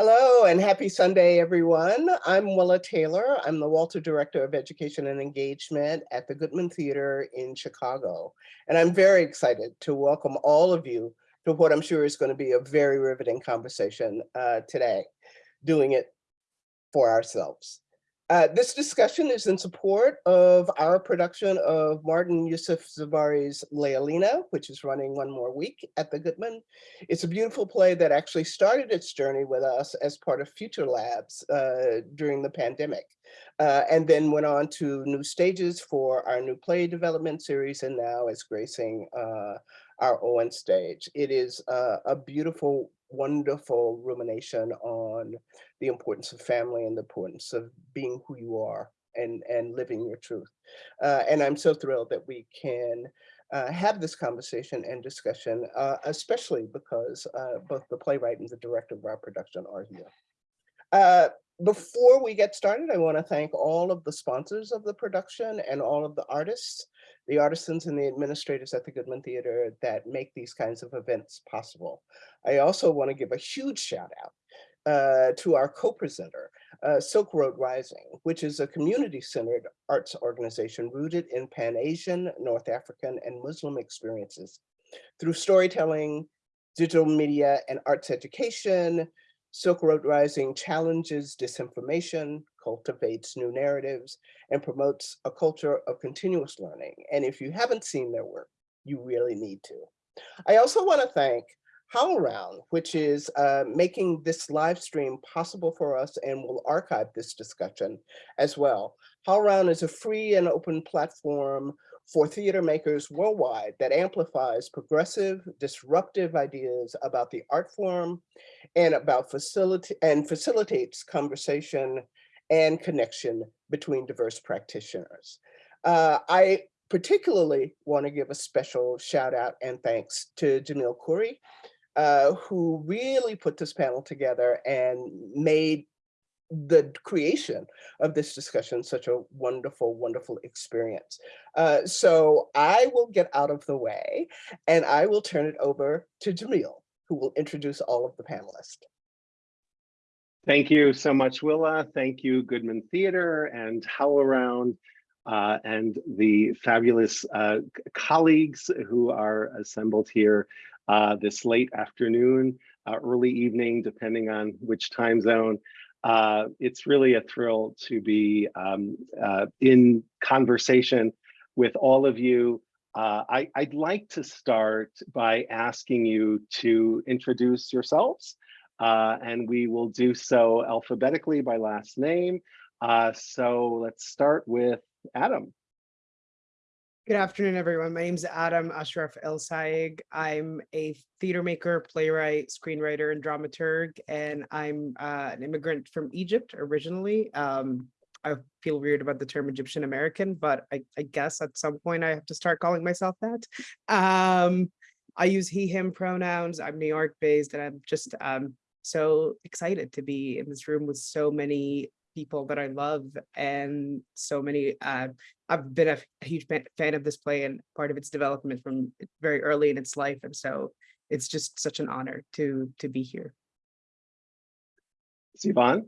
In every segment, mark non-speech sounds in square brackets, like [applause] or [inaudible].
Hello and happy Sunday, everyone. I'm Willa Taylor. I'm the Walter Director of Education and Engagement at the Goodman Theater in Chicago. And I'm very excited to welcome all of you to what I'm sure is going to be a very riveting conversation uh, today, doing it for ourselves. Uh, this discussion is in support of our production of Martin Yousif Zebari's Layalina, which is running one more week at the Goodman. It's a beautiful play that actually started its journey with us as part of Future Labs uh, during the pandemic, uh, and then went on to new stages for our new play development series and now is gracing uh, our Owen stage. It is uh, a beautiful wonderful rumination on the importance of family and the importance of being who you are and, and living your truth. Uh, and I'm so thrilled that we can uh, have this conversation and discussion, uh, especially because uh, both the playwright and the director of our production are here. Uh, before we get started, I want to thank all of the sponsors of the production and all of the artists the artisans and the administrators at the Goodman Theater that make these kinds of events possible. I also want to give a huge shout out uh, to our co-presenter, uh, Silk Road Rising, which is a community-centered arts organization rooted in Pan-Asian, North African, and Muslim experiences. Through storytelling, digital media, and arts education, Silk Road Rising challenges disinformation, cultivates new narratives, and promotes a culture of continuous learning. And if you haven't seen their work, you really need to. I also want to thank HowlRound, which is uh, making this live stream possible for us and will archive this discussion as well. HowlRound is a free and open platform for theater makers worldwide that amplifies progressive, disruptive ideas about the art form and about facility and facilitates conversation and connection between diverse practitioners. Uh, I particularly want to give a special shout out and thanks to Jamil Khoury, uh, who really put this panel together and made the creation of this discussion such a wonderful, wonderful experience. Uh, so I will get out of the way and I will turn it over to Jamil, who will introduce all of the panelists. Thank you so much, Willa. Thank you, Goodman Theater and HowlRound uh, and the fabulous uh, colleagues who are assembled here uh, this late afternoon, uh, early evening, depending on which time zone. Uh, it's really a thrill to be um, uh, in conversation with all of you. I, would like to start by asking you to introduce yourselves, uh, and we will do so alphabetically by last name. Uh, so let's start with Adam. Good afternoon, everyone. My name is Adam Ashraf Elsayigh. I'm a theater maker, playwright, screenwriter, and dramaturg, and I'm uh, an immigrant from Egypt originally. Um, I feel weird about the term Egyptian American, but I, I, guess at some point I have to start calling myself that. Um, I use he, him pronouns. I'm New York based, and I'm just um, so excited to be in this room with so many people that I love and so many, uh, I've been a huge fan of this play and part of its development from very early in its life. And so it's just such an honor to, to be here. Sivan?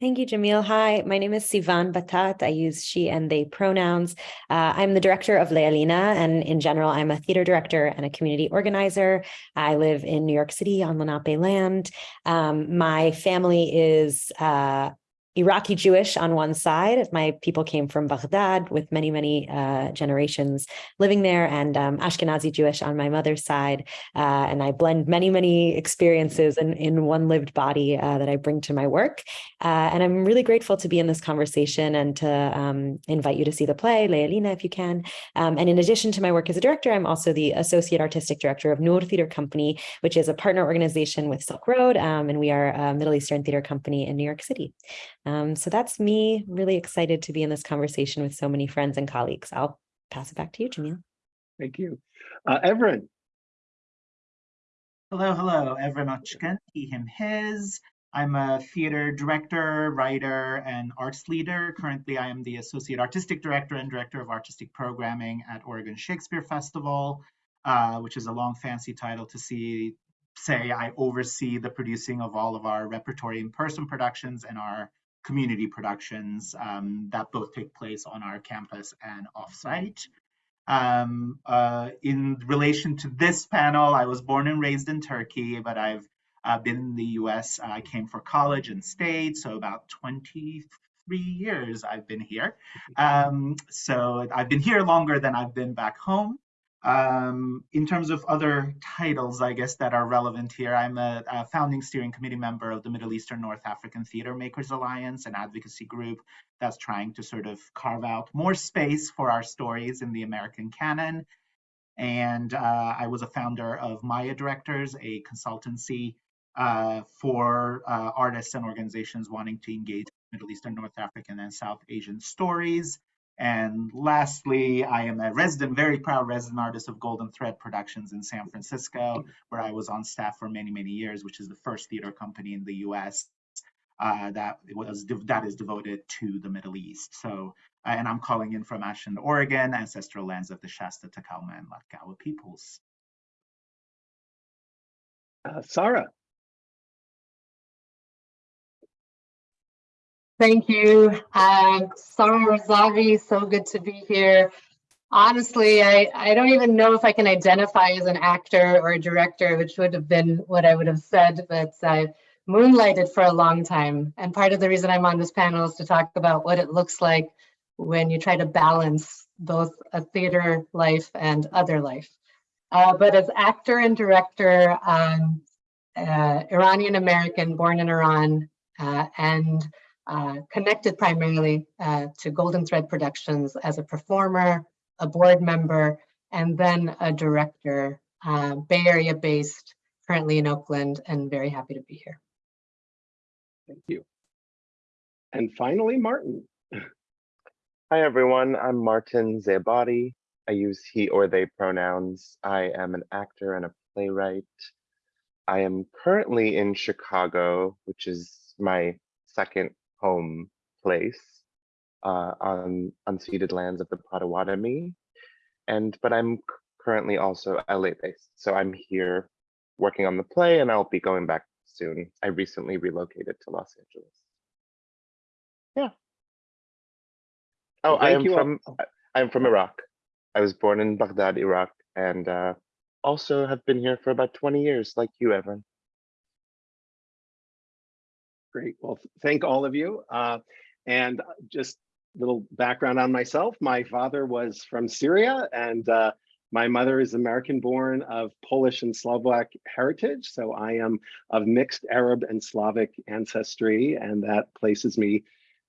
Thank you, Jamil. Hi, my name is Sivan Battat. I use she and they pronouns. Uh, I'm the director of Layalina, and in general, I'm a theater director and a community organizer. I live in New York City on Lenape land. Um, my family is uh, Iraqi Jewish on one side. My people came from Baghdad with many, many uh, generations living there and um, Ashkenazi Jewish on my mother's side. Uh, and I blend many, many experiences in, in one lived body uh, that I bring to my work. Uh, and I'm really grateful to be in this conversation and to um, invite you to see the play, Layalina, if you can. Um, and in addition to my work as a director, I'm also the Associate Artistic Director of Noor Theater Company, which is a partner organization with Silk Road. Um, and we are a Middle Eastern theater company in New York City. Um, so that's me really excited to be in this conversation with so many friends and colleagues. I'll pass it back to you, Jamil. Thank you. Uh, Evren. Hello, hello, Evren Odcikin, he, him, his. I'm a theater director, writer, and arts leader. Currently, I am the Associate Artistic Director and Director of Artistic Programming at Oregon Shakespeare Festival, uh, which is a long fancy title to see say I oversee the producing of all of our repertory in-person productions and our community productions um, that both take place on our campus and offsite. Um, uh, in relation to this panel, I was born and raised in Turkey, but I've uh, been in the US. I came for college and stayed, so about 23 years I've been here. [laughs] Um, so I've been here longer than I've been back home. Um, in terms of other titles, I guess that are relevant here, I'm a, a, founding steering committee member of the Middle Eastern North African Theater Makers Alliance, an advocacy group that's trying to sort of carve out more space for our stories in the American canon. And uh, I was a founder of Maia Directors, a consultancy uh, for uh, artists and organizations wanting to engage Middle Eastern, North African, and South Asian stories. And lastly, I am a resident, very proud resident artist of Golden Thread Productions in San Francisco, where I was on staff for many, many years, which is the first theater company in the US uh, that was that is devoted to the Middle East. So, uh, and I'm calling in from Ashland, Oregon, ancestral lands of the Shasta, Takelma, and Latgawa peoples. Uh, Sarah. Thank you. Uh, Sarah Razavi, so good to be here. Honestly, I, I don't even know if I can identify as an actor or a director, which would have been what I would have said, but I moonlighted for a long time. And part of the reason I'm on this panel is to talk about what it looks like when you try to balance both a theater life and other life. Uh, but as actor and director, um, uh, Iranian American, born in Iran, uh, and uh, connected primarily uh, to Golden Thread Productions as a performer, a board member, and then a director, uh, Bay Area based, currently in Oakland, and very happy to be here. Thank you. And finally, Martin. [laughs] Hi, everyone. I'm Martin Zebari. I use he or they pronouns. I am an actor and a playwright. I am currently in Chicago, which is my second home place uh, on unceded lands of the Potawatomi. And but I'm currently also LA based. So I'm here working on the play and I'll be going back soon. I recently relocated to Los Angeles. Yeah. Oh, I am you all- from I'm from Iraq. I was born in Baghdad, Iraq, and uh, also have been here for about 20 years, like you, Evren. Great. Well, thank all of you. Uh, and just a little background on myself. My father was from Syria and uh, my mother is American born of Polish and Slovak heritage. So I am of mixed Arab and Slavic ancestry, and that places me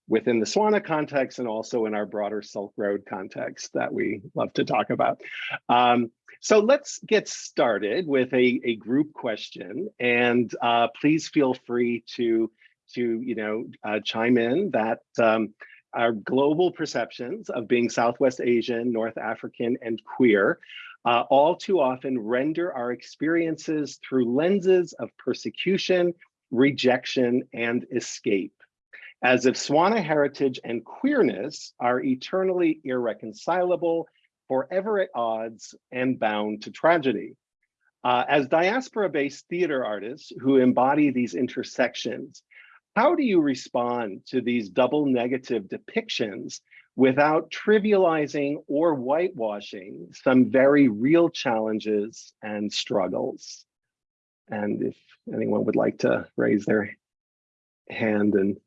within the Swana context and also in our broader Silk Road context that we love to talk about. Um, so let's get started with a, a group question and uh, please feel free to, to you know, uh, chime in that um, our global perceptions of being Southwest Asian, North African, and queer uh, all too often render our experiences through lenses of persecution, rejection, and escape as if Swana heritage and queerness are eternally irreconcilable, forever at odds, and bound to tragedy. Uh, as diaspora-based theater artists who embody these intersections, how do you respond to these double negative depictions without trivializing or whitewashing some very real challenges and struggles? And if anyone would like to raise their hand and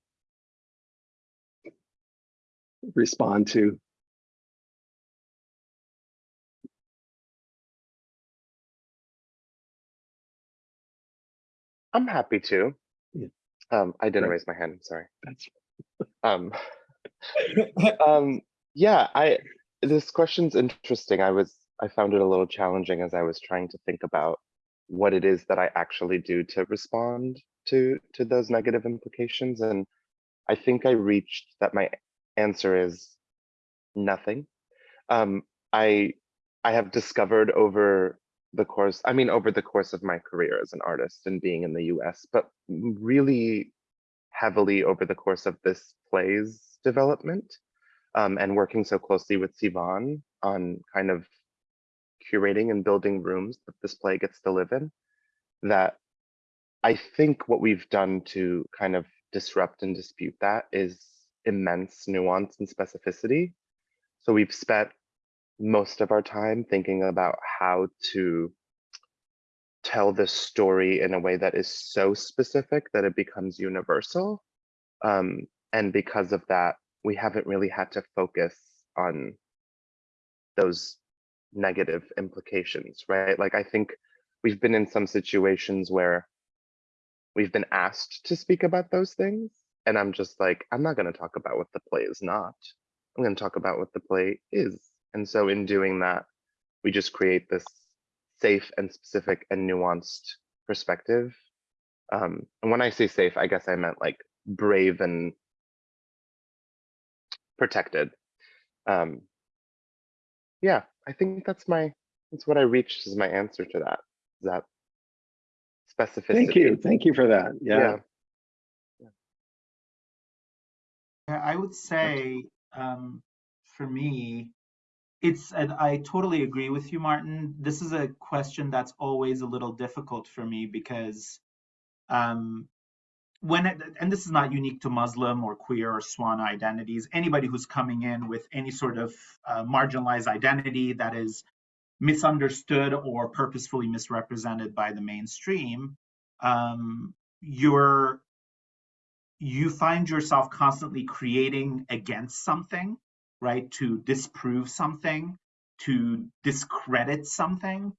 respond to. I'm happy to. Um, I didn't raise my hand, sorry. That's Um, [laughs] um, yeah, I this question's interesting. I was I found it a little challenging as I was trying to think about what it is that I actually do to respond to to those negative implications. And I think I reached that my answer is nothing. Um, I I have discovered over the course, I mean, over the course of my career as an artist and being in the US, but really heavily over the course of this play's development um, and working so closely with Sivan on kind of curating and building rooms that this play gets to live in. that I think what we've done to kind of disrupt and dispute that is immense nuance and specificity. So we've spent most of our time thinking about how to tell this story in a way that is so specific that it becomes universal. Um, and because of that, we haven't really had to focus on those negative implications, right? Like I think we've been in some situations where we've been asked to speak about those things. And I'm just like, I'm not going to talk about what the play is not. I'm going to talk about what the play is. And so in doing that, we just create this safe and specific and nuanced perspective. Um, and when I say safe, I guess I meant like brave and protected. Um, yeah, I think that's my that's what I reached as my answer to that. Is that specificity? Thank you. Thank you for that. Yeah. Yeah. Yeah, I would say um, for me, it's, and I totally agree with you, Martin. This is a question that's always a little difficult for me because um, when, it, and this is not unique to Muslim or queer or Swana identities, anybody who's coming in with any sort of uh, marginalized identity that is misunderstood or purposefully misrepresented by the mainstream, um, you're you find yourself constantly creating against something, right? To disprove something, to discredit something.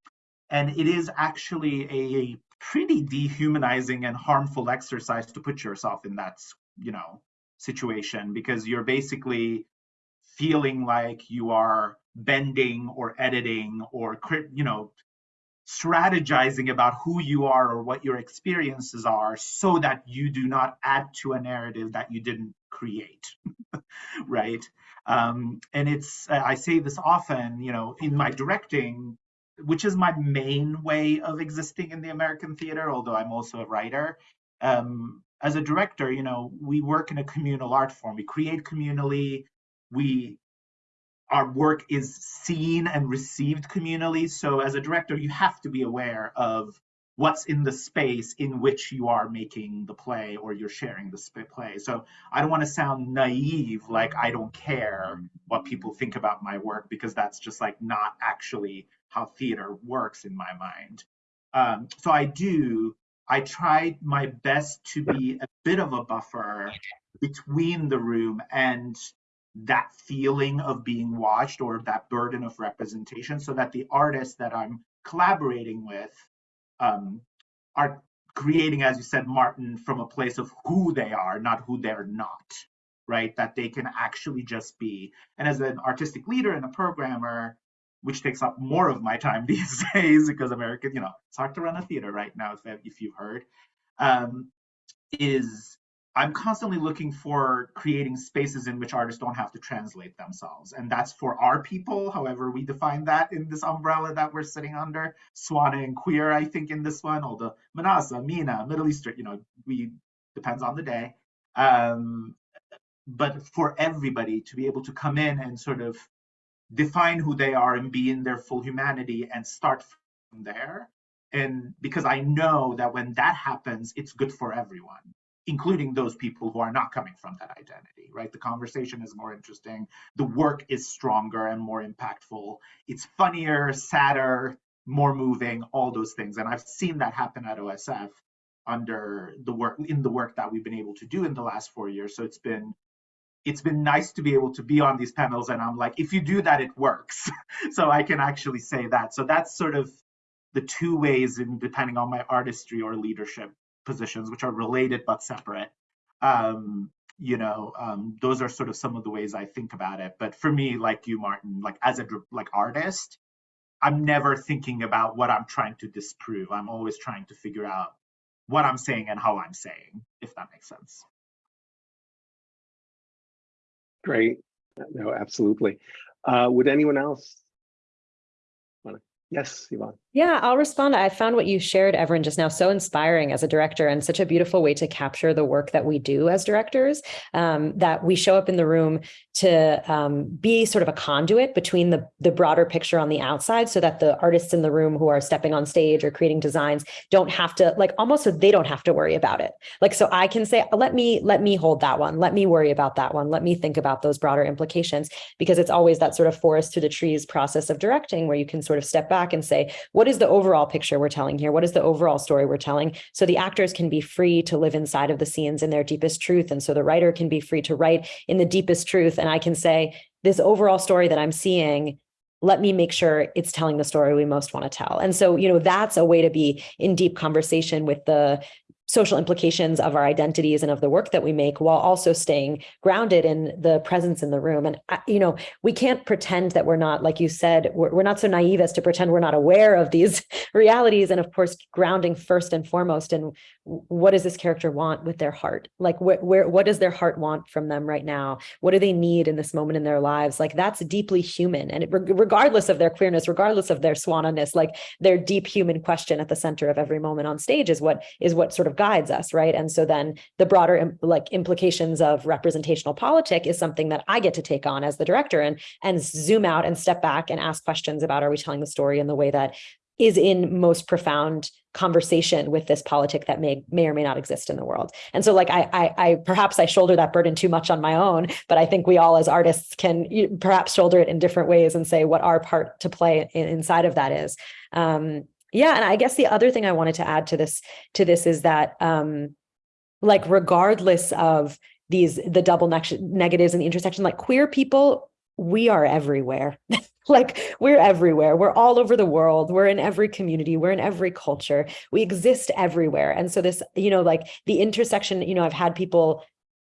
And it is actually a pretty dehumanizing and harmful exercise to put yourself in that, you know, situation because you're basically feeling like you are bending or editing or, you know, strategizing about who you are or what your experiences are so that you do not add to a narrative that you didn't create [laughs] right? Um, and it's i say this often you know in my directing which is my main way of existing in the american theater although i'm also a writer um, as a director you know we work in a communal art form. We create communally. We our work is seen and received communally. So as a director, you have to be aware of what's in the space in which you are making the play or you're sharing the play. So I don't want to sound naive, like I don't care what people think about my work, because that's just like not actually how theater works in my mind. Um, so I do, I tried my best to be a bit of a buffer between the room and that feeling of being watched or that burden of representation so that the artists that I'm collaborating with um, are creating, as you said, Martin, from a place of who they are, not who they're not, right? That they can actually just be. And as an artistic leader and a programmer, which takes up more of my time [laughs] these days because American, you know, it's hard to run a theater right now, if, if you've heard, um, is I'm constantly looking for creating spaces in which artists don't have to translate themselves. And that's for our people, however we define that in this umbrella that we're sitting under. Swana and queer, I think, in this one, although MENASA, MENA, Middle Eastern, you know, we depends on the day. Um, but for everybody to be able to come in and sort of define who they are and be in their full humanity and start from there. And because I know that when that happens, it's good for everyone including those people who are not coming from that identity, right? The conversation is more interesting. The work is stronger and more impactful. It's funnier, sadder, more moving, all those things. And I've seen that happen at OSF under the work in the work that we've been able to do in the last four years. So it's been it's been nice to be able to be on these panels and I'm like, if you do that, it works. [laughs] so I can actually say that. So that's sort of the two ways in depending on my artistry or leadership positions, which are related but separate. Um, you know, um, those are sort of some of the ways I think about it. But for me, like you, Martin, like as a like artist, I'm never thinking about what I'm trying to disprove. I'm always trying to figure out what I'm saying and how I'm saying, if that makes sense. Great. No, absolutely. Uh, would anyone else? Yes, Sivan. Yeah, I'll respond. I found what you shared, Evren, just now so inspiring as a director and such a beautiful way to capture the work that we do as directors. Um, that we show up in the room to um, be sort of a conduit between the, the broader picture on the outside so that the artists in the room who are stepping on stage or creating designs don't have to like almost so they don't have to worry about it. Like so I can say, let me let me hold that one. Let me worry about that one. Let me think about those broader implications because it's always that sort of forest to the trees process of directing where you can sort of step back and say, what is the overall picture we're telling here? What is the overall story we're telling? So the actors can be free to live inside of the scenes in their deepest truth. And so the writer can be free to write in the deepest truth. And I can say, this overall story that I'm seeing, let me make sure it's telling the story we most want to tell. And so, you know, that's a way to be in deep conversation with the social implications of our identities and of the work that we make while also staying grounded in the presence in the room. And you know we can't pretend that we're not like you said we're, we're not so naive as to pretend we're not aware of these [laughs] realities and of course grounding first and foremost in what does this character want with their heart? Like wh where what does their heart want from them right now? What do they need in this moment in their lives? Like that's deeply human. And it, regardless of their queerness regardless of their swanniness like their deep human question at the center of every moment on stage is what is what sort of guides us right and so then the broader like implications of representational politic is something that i get to take on as the director and and zoom out and step back and ask questions about are we telling the story in the way that is in most profound conversation with this politic that may may or may not exist in the world. And so like I I, I perhaps I shoulder that burden too much on my own, but I think we all as artists can perhaps shoulder it in different ways and say what our part to play in, inside of that is. Um, yeah, and I guess the other thing I wanted to add to this to this is that um, like regardless of these the double ne negatives and the intersection, like queer people, we are everywhere. [laughs] like we're everywhere. We're all over the world. We're in every community. We're in every culture. We exist everywhere. And so this, you know, like the intersection, you know, I've had people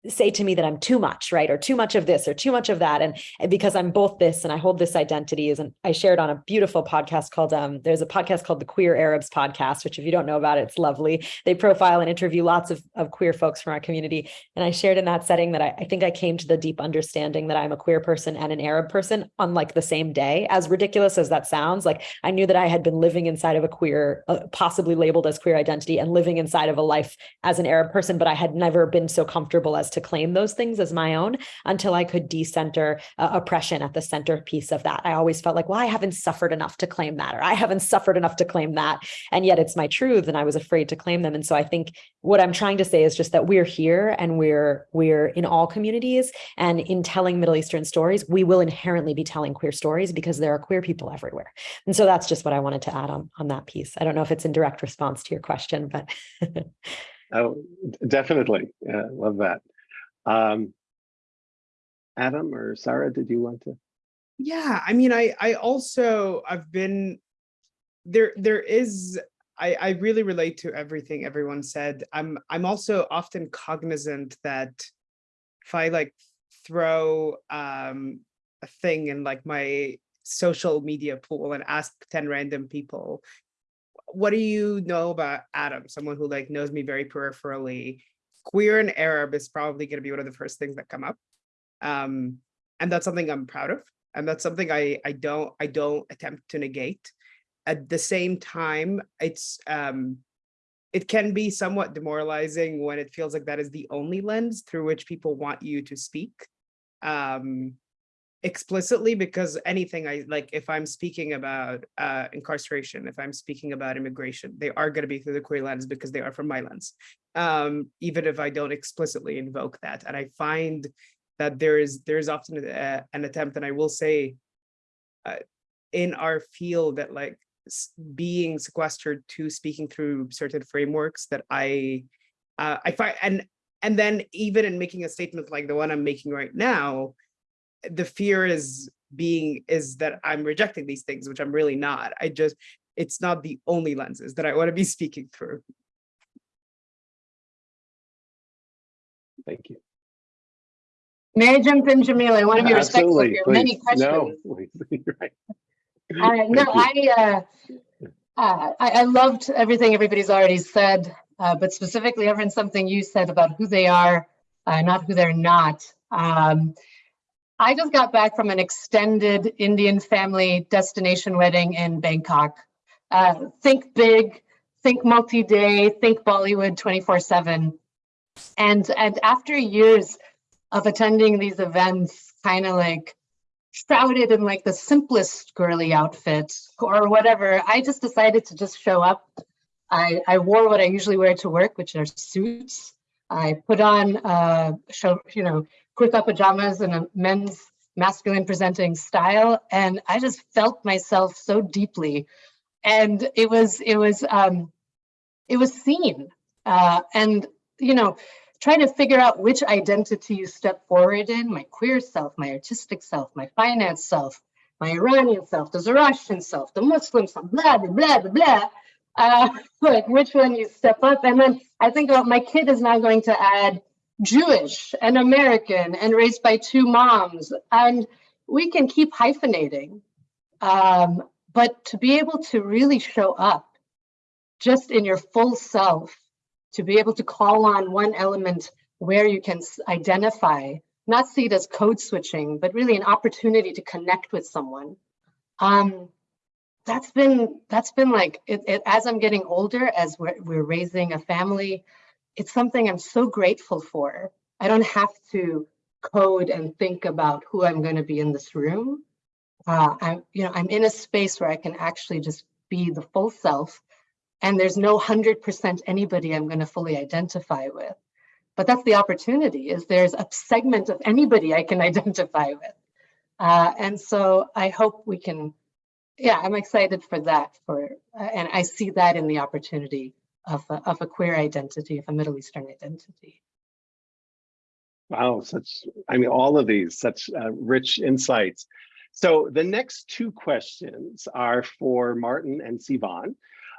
say to me that I'm too much, right? Or too much of this or too much of that. And, because I'm both this and I hold this identity is, and I shared on a beautiful podcast called, um, there's a podcast called the Queer Arabs podcast, which if you don't know about it, it's lovely. They profile and interview lots of, of queer folks from our community. And I shared in that setting that I, I think I came to the deep understanding that I'm a queer person and an Arab person on like the same day, as ridiculous as that sounds. Like I knew that I had been living inside of a queer, uh, possibly labeled as queer identity and living inside of a life as an Arab person, but I had never been so comfortable as to claim those things as my own until I could decenter uh, oppression at the centerpiece of that. I always felt like, well, I haven't suffered enough to claim that, or I haven't suffered enough to claim that. And yet it's my truth. And I was afraid to claim them. And so I think what I'm trying to say is just that we're here and we're we're in all communities. And in telling Middle Eastern stories, we will inherently be telling queer stories because there are queer people everywhere. And so that's just what I wanted to add on, on that piece. I don't know if it's in direct response to your question, but [laughs] Oh, definitely. Yeah, love that. Um, Adam or Sarah, did you want to? Yeah, I mean, I I also I've been there. There is I I really relate to everything everyone said. I'm I'm also often cognizant that if I like throw um a thing in like my social media pool and ask 10 random people what do you know about adam someone who like knows me very peripherally queer and Arab is probably going to be one of the first things that come up. Um, and that's something I'm proud of. And that's something I, I don't I don't attempt to negate. At the same time, it's um, it can be somewhat demoralizing when it feels like that is the only lens through which people want you to speak. Um, explicitly because anything I like, if I'm speaking about uh, incarceration, if I'm speaking about immigration, they are going to be through the queer lens because they are from my lens, um, even if I don't explicitly invoke that. And I find that there is there is often a, an attempt, and I will say, uh, in our field that like being sequestered to speaking through certain frameworks that I uh, I find and and then even in making a statement like the one I'm making right now, the fear is being is that I'm rejecting these things, which I'm really not. I just, it's not the only lenses that I want to be [laughs] speaking through. Thank you. May I jump in, Jamil? I want to be respectful of Absolutely, your many questions. [laughs] No, [laughs] please, right. Uh, no, I, uh, uh, I, I loved everything everybody's already said, uh, but specifically, Evren, something you said about who they are, uh, not who they're not. Um, I just got back from an extended Indian family destination wedding in Bangkok. Uh, think big, think multi-day, think Bollywood 24/7. And and after years of attending these events, kind of like shrouded in like the simplest girly outfit or whatever, I just decided to just show up. I I wore what I usually wear to work, which are suits. I put on uh show, you know, kurta pajamas and a men's masculine presenting style and I just felt myself so deeply. And it was it was um it was seen. Uh and you know trying to figure out which identity you step forward in my queer self my artistic self my finance self my iranian self the zoroastrian self the muslim self blah blah blah blah blah. Uh [laughs] like which one you step up. And then i think about my kid is now going to add jewish and american and raised by two moms and we can keep hyphenating um but to be able to really show up just in your full self, to be able to call on one element where you can identify, not see it as code switching, but really an opportunity to connect with someone. Um, that's been that's been like it, it, as I'm getting older, as we're, we're raising a family, it's something I'm so grateful for. I don't have to code and think about who I'm going to be in this room uh, I'm, you know, I'm in a space where I can actually just be the full self, and there's no hundred percent anybody I'm going to fully identify with. But that's the opportunity: is there's a segment of anybody I can [laughs] identify with, uh, and so I hope we can. Yeah, I'm excited for that. For uh, and I see that in the opportunity of a, of a queer identity, of a Middle Eastern identity. Wow, such, I mean, all of these, such uh, rich insights. So the next two questions are for Martin and Sivan.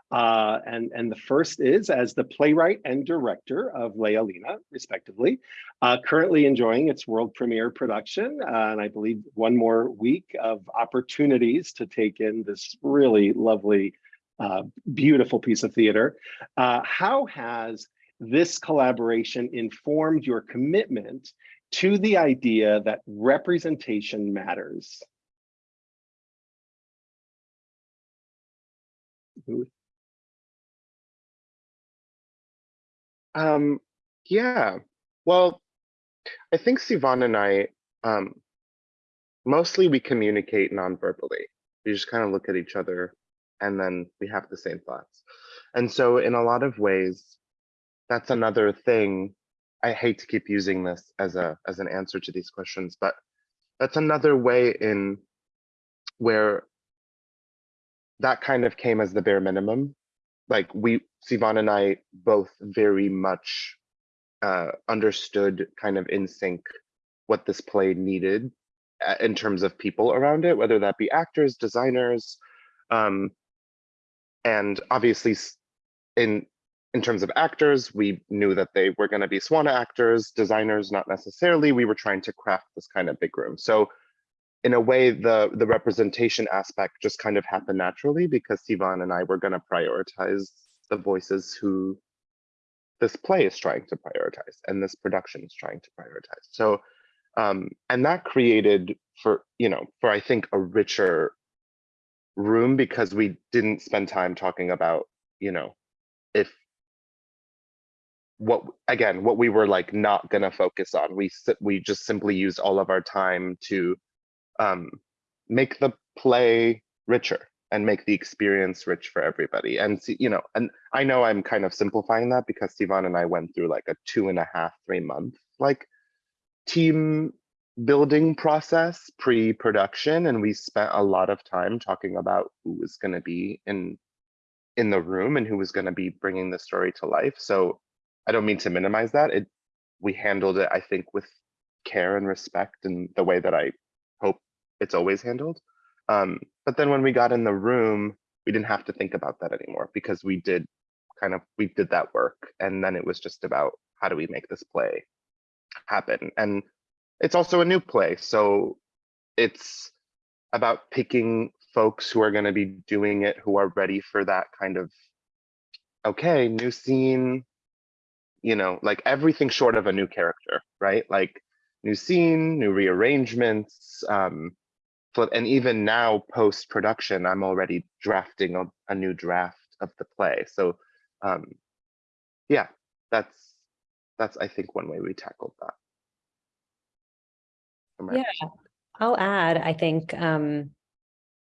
Uh, and, and the first is, as the playwright and director of Layalina, respectively, uh, currently enjoying its world premiere production, uh, and I believe one more week of opportunities to take in this really lovely, uh, beautiful piece of theater. Uh, how has this collaboration informed your commitment to the idea that representation matters? Um, yeah, well, I think Sivan and I, um, mostly we communicate non-verbally. We just kind of look at each other and then we have the same thoughts. And so in a lot of ways, that's another thing. I hate to keep using this as a as an answer to these questions, but that's another way in where that kind of came as the bare minimum. Like we, Sivan and I both very much uh, understood kind of in sync what this play needed uh, in terms of people around it, whether that be actors, designers, um, and obviously in in terms of actors, we knew that they were going to be Swana actors, designers, not necessarily. We were trying to craft this kind of big room. So in a way, the the representation aspect just kind of happened naturally because Sivan and I were going to prioritize the voices who this play is trying to prioritize and this production is trying to prioritize. So, um, and that created for you know for I think a richer room because we didn't spend time talking about you know if what again what we were like not gonna focus on. We we just simply used all of our time to um make the play richer and make the experience rich for everybody. And you know and i know i'm kind of simplifying that because Sivan and i went through like a two and a half three month like team building process pre-production and we spent a lot of time talking about who was going to be in in the room and who was going to be bringing the story to life. So i don't mean to minimize that. It we handled it i think with care and respect and the way that i hope it's always handled. Um, but then when we got in the room we didn't have to think about that anymore because we did kind of we did that work and then it was just about how do we make this play happen. And it's also a new play so it's about picking folks who are going to be doing it who are ready for that kind of okay new scene you know like everything short of a new character right like new scene new rearrangements um flip. And even now, post production, I'm already drafting a, a new draft of the play. So, um, yeah, that's that's I think one way we tackled that. Yeah, I'll add, I think, um,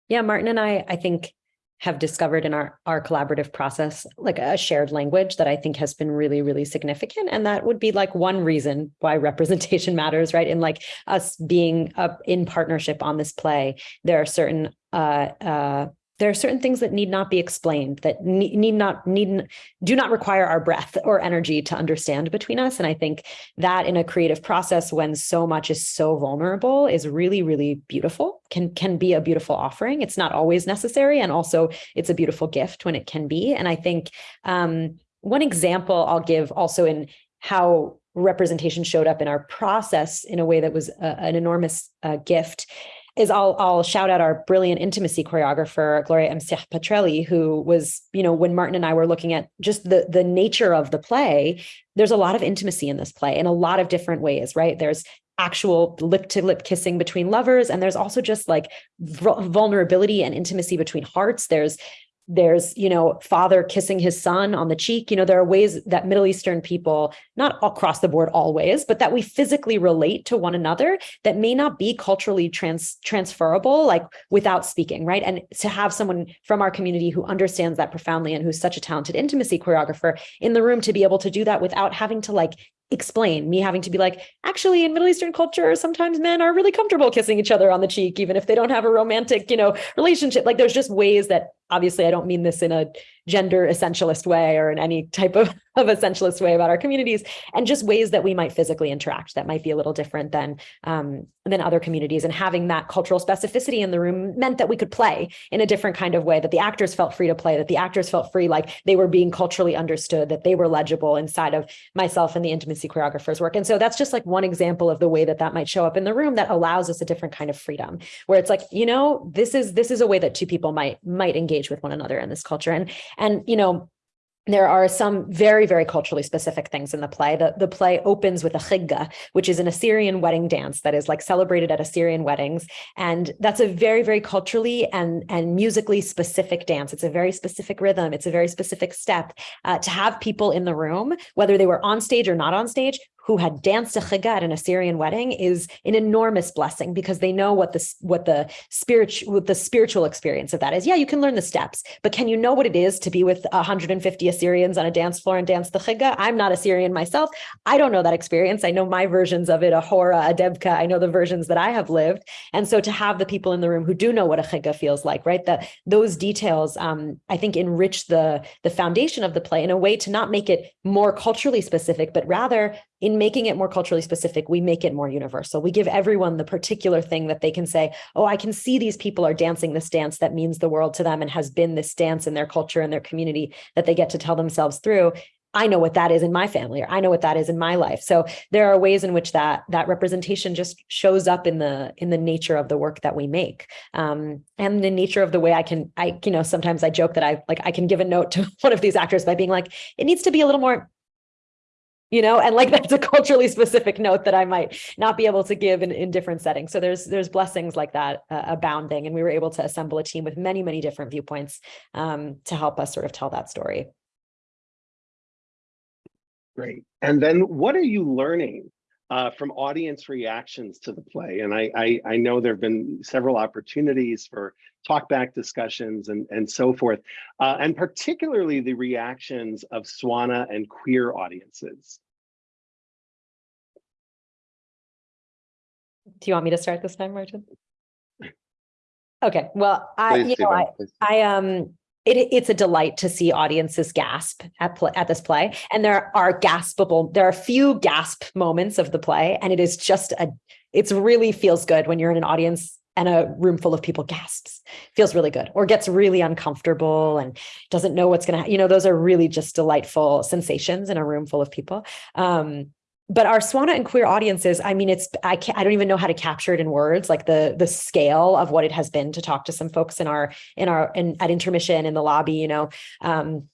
yeah, Martin and I, I think have discovered in our, our collaborative process, like a shared language that I think has been really, really significant. And that would be like one reason why [laughs] representation matters, right? In like us being up in partnership on this play, there are certain, uh, uh, there are certain things that need not be explained that need, not need do not require our breath or energy to understand between us. And i think that in a creative process when so much is so vulnerable is really really beautiful can can be a beautiful offering. It's not always necessary and also it's a beautiful gift when it can be. And i think um, one example i'll give also in how representation showed up in our process in a way that was a, an enormous uh, gift is I'll I'll shout out our brilliant intimacy choreographer Gloria Msiach Petrelli, who was, you know, when Martin and I were looking at just the the nature of the play, there's a lot of intimacy in this play in a lot of different ways, right? There's actual lip to lip kissing between lovers and there's also just like vulnerability and intimacy between hearts there's there's you know father kissing his son on the cheek. You know there are ways that middle eastern people not across the board always but that we physically relate to one another that may not be culturally trans transferable like without speaking right? And to have someone from our community who understands that profoundly and who's such a talented intimacy choreographer in the room to be able to do that without having to like explain me having to be like actually in middle eastern culture sometimes men are really comfortable kissing each other on the cheek even if they don't have a romantic you know relationship. Like there's just ways that obviously i don't mean this in a gender essentialist way or in any type of, [laughs] of essentialist way about our communities and just ways that we might physically interact that might be a little different than um, than other communities. And having that cultural specificity in the room meant that we could play in a different kind of way that the actors felt free to play that the actors felt free like they were being culturally understood that they were legible inside of myself and the intimacy choreographer's work. And so that's just like one example of the way that that might show up in the room that allows us a different kind of freedom where it's like you know this is this is a way that two people might might engage with one another in this culture. And and, you know, there are some very, very culturally specific things in the play. The, the play opens with a chigga, which is an Assyrian wedding dance that is like celebrated at Assyrian weddings. And that's a very, very culturally and, and musically specific dance. It's a very specific rhythm. It's a very specific step uh, to have people in the room, whether they were on stage or not on stage, who had danced a chigga at an Assyrian wedding is an enormous blessing because they know what the what the spiritual what the spiritual experience of that is. Yeah, you can learn the steps, but can you know what it is to be with 150 Assyrians on a dance floor and dance the chigga? I'm not Assyrian myself. I don't know that experience. I know my versions of it, a hora, a debka. I know the versions that I have lived, and so to have the people in the room who do know what a chigga feels like, right? That those details, um, I think, enrich the the foundation of the play in a way to not make it more culturally specific, but rather in making it more culturally specific, we make it more universal. We give everyone the particular thing that they can say, oh, I can see these people are dancing this dance that means the world to them and has been this dance in their culture and their community that they get to tell themselves through. I know what that is in my family, or I know what that is in my life. So there are ways in which that that representation just shows up in the in the nature of the work that we make, um, and the nature of the way I can I you know sometimes I joke that I like I can give a note to [laughs] one of these actors by being like it needs to be a little more you know and like [laughs] that's a culturally specific note that i might not be able to give in, in different settings. So there's there's blessings like that uh, abounding and we were able to assemble a team with many many different viewpoints um, to help us sort of tell that story. Great. And then what are you learning uh, from audience reactions to the play. And I, I, I know there have been several opportunities for talkback discussions and, and so forth, uh, and particularly the reactions of SWANA and queer audiences. Do you want me to start this time, Martin? [laughs] Okay, well, I, Please, you know, I, Sivan. I, um, it, it's a delight to see audiences gasp at at this play. And there are gaspable, there are a few gasp moments of the play. And it is just a, it's really feels good when you're in an audience and a room full of people gasps, feels really good or gets really uncomfortable and doesn't know what's going to, you know, those are really just delightful sensations in a room full of people. Um, but our Swana and queer audiences, I mean, it's I can't I don't even know how to capture it in words, like the the scale of what it has been to talk to some folks in our in our in at intermission in the lobby, you know. Um,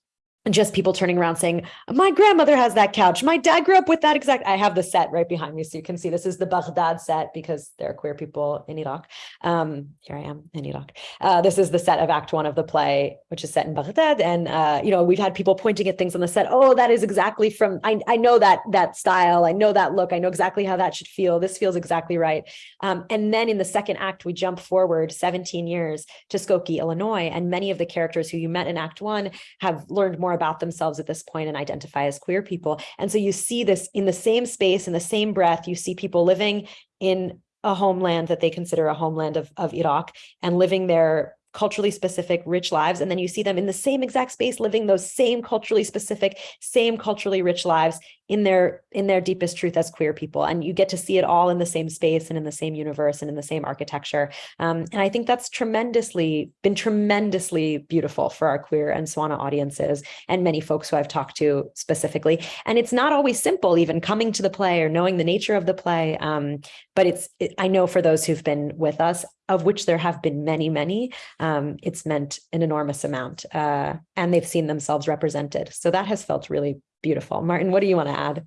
just people turning around saying, my grandmother has that couch. My dad grew up with that exact. I have the set right behind me. So you can see this is the Baghdad set because there are queer people in Iraq. Um, here I am in Iraq. Uh, this is the set of act one of the play, which is set in Baghdad. And, uh, you know, we've had people pointing at things on the set. Oh, that is exactly from, I, I know that, that style. I know that look. I know exactly how that should feel. This feels exactly right. Um, and then in the second act, we jump forward 17 years to Skokie, Illinois. And many of the characters who you met in act one have learned more about themselves at this point and identify as queer people. And so you see this in the same space, in the same breath, you see people living in a homeland that they consider a homeland of, of Iraq and living their culturally specific, rich lives. And then you see them in the same exact space, living those same culturally specific, same culturally rich lives in their in their deepest truth as queer people. And you get to see it all in the same space and in the same universe and in the same architecture. Um, and I think that's tremendously been tremendously beautiful for our queer and Swana audiences and many folks who I've talked to specifically. And it's not always simple, even coming to the play or knowing the nature of the play. Um, but it's it, I know for those who've been with us, of which there have been many, many, um, it's meant an enormous amount uh, and they've seen themselves represented. So that has felt really beautiful. Martin, what do you want to add?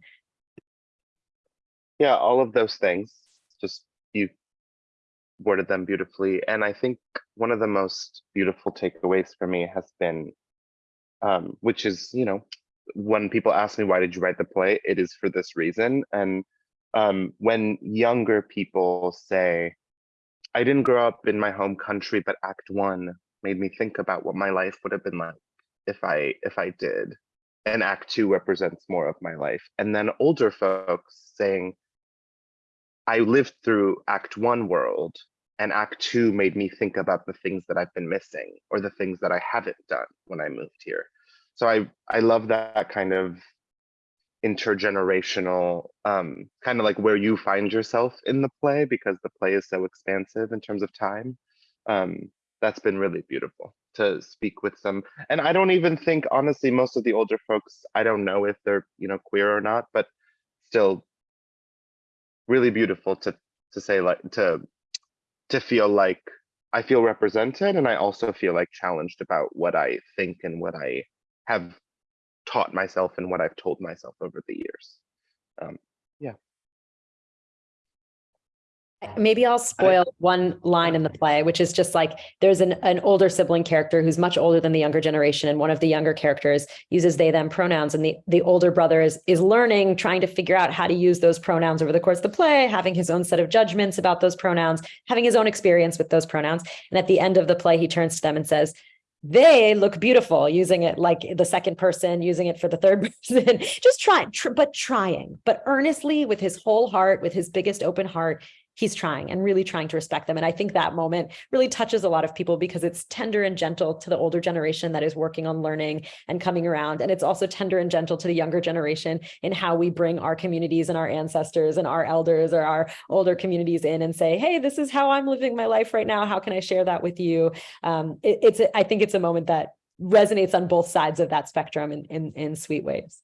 Yeah, all of those things. Just you worded them beautifully. And I think one of the most beautiful takeaways for me has been, um, which is, you know, when people ask me, why did you write the play? It is for this reason. And um, when younger people say, I didn't grow up in my home country, but act one made me think about what my life would have been like if I if I did. And act two represents more of my life. And then older folks saying, I lived through act one world and act two made me think about the things that I've been missing or the things that I haven't done when I moved here. So I I love that kind of intergenerational um kind of like where you find yourself in the play because the play is so expansive in terms of time um that's been really beautiful to speak with some and i don't even think honestly most of the older folks i don't know if they're you know queer or not but still really beautiful to to say like to to feel like i feel represented and i also feel like challenged about what i think and what i have taught myself and what I've told myself over the years. Um, yeah. Maybe I'll spoil one line in the play, which is just like there's an, an older sibling character who's much older than the younger generation. And one of the younger characters uses they them pronouns. And the, the older brother is, is learning, trying to figure out how to use those pronouns over the course of the play, having his own set of judgments about those pronouns, having his own experience with those pronouns. And at the end of the play, he turns to them and says, they look beautiful using it like the second person, using it for the third [laughs] person, just trying, tr but trying, but earnestly with his whole heart, with his biggest open heart, he's trying and really trying to respect them. And I think that moment really touches a lot of people because it's tender and gentle to the older generation that is working on learning and coming around. And it's also tender and gentle to the younger generation in how we bring our communities and our ancestors and our elders or our older communities in and say, hey, this is how I'm living my life right now. How can I share that with you? Um, it, it's, I think it's a moment that resonates on both sides of that spectrum in, in, in sweet ways.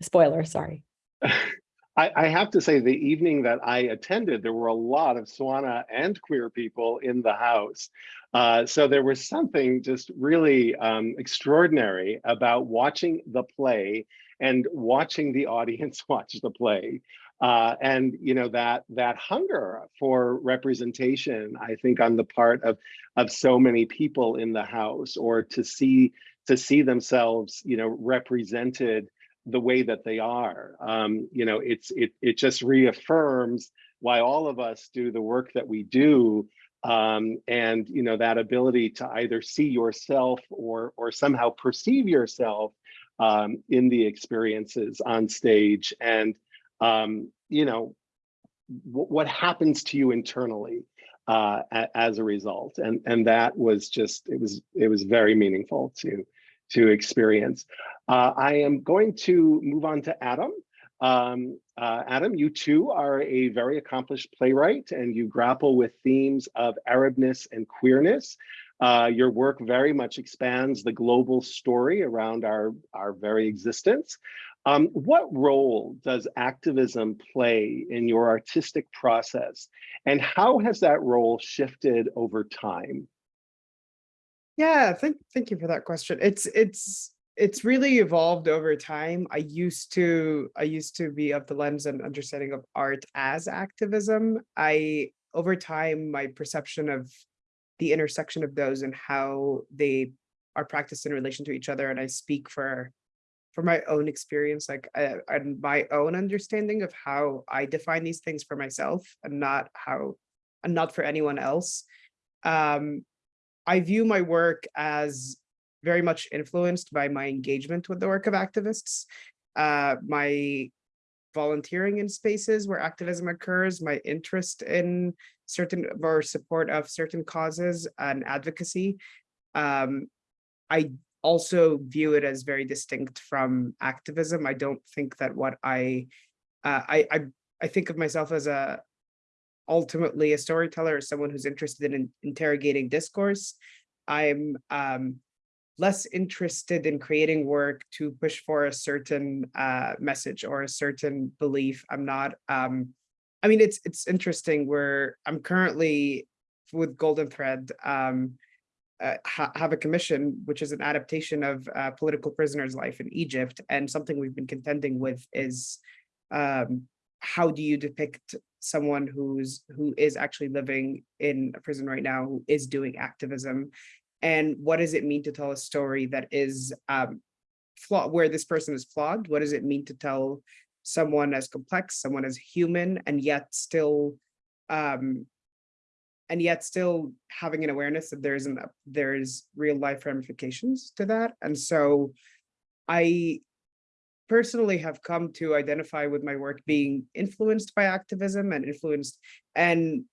Spoiler, sorry. [laughs] I, I, have to say, the evening that I attended, there were a lot of Swana and queer people in the house. Uh, so there was something just really um, extraordinary about watching the play and watching the audience [laughs] watch the play. Uh, and you know that that hunger for representation, I think, on the part of of so many people in the house, or to see to see themselves, you know, represented the way that they are. Um, you know, it's it it just reaffirms why all of us do the work that we do. Um, and you know that ability to either see yourself or or somehow perceive yourself um, in the experiences on stage, and um, you know what happens to you internally uh, as a result, and and that was just it was it was very meaningful to to experience. Uh, I am going to move on to Adam. Um, uh, Adam, you too are a very accomplished playwright and you grapple with themes of Arabness and queerness. Uh, your work very much expands the global story around our, our very existence. Um, what role does activism play in your artistic process and how has that role shifted over time? Yeah, thank thank you for that question. It's it's it's really evolved over time. I used to I used to be of the lens and understanding of art as activism. I over time my perception of the intersection of those and how they are practiced in relation to each other and I speak for for my own experience like uh, and my own understanding of how I define these things for myself and not how and not for anyone else. Um I view my work as very much influenced by my engagement with the work of activists, uh, my volunteering in spaces where activism occurs, my interest in certain or support of certain causes and advocacy. Um, I also view it as very distinct from activism. I don't think that what I, uh, I, I, I think of myself as a ultimately a storyteller or someone who's interested in interrogating discourse. I'm um, less interested in creating work to push for a certain uh, message or a certain belief. I'm not, um, I mean, it's it's interesting where I'm currently with Golden Thread, um, uh, ha have a commission, which is an adaptation of uh, political prisoners' life in Egypt. And something we've been contending with is um, how do you depict someone who's who is actually living in a prison right now, who is doing activism and what does it mean to tell a story that is um, flawed, where this person is flawed? What does it mean to tell someone as complex, someone as human, and yet still, um, and yet still having an awareness that there's an there's real life ramifications to that. And so, I personally have come to identify with my work being influenced by activism and influenced and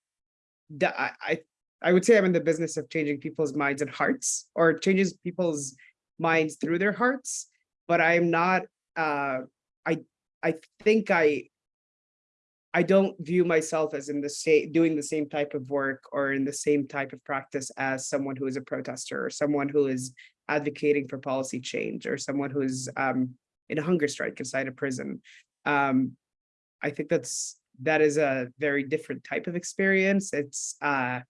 I, I I would say I'm in the business of changing people's minds and hearts or changes people's minds through their hearts, but I'm not, uh, I, I think I, I don't view myself as in the same, doing the same type of work or in the same type of practice as someone who is a protester or someone who is advocating for policy change or someone who is um, in a hunger strike inside a prison. Um, I think that's, that is a very different type of experience. It's, uh,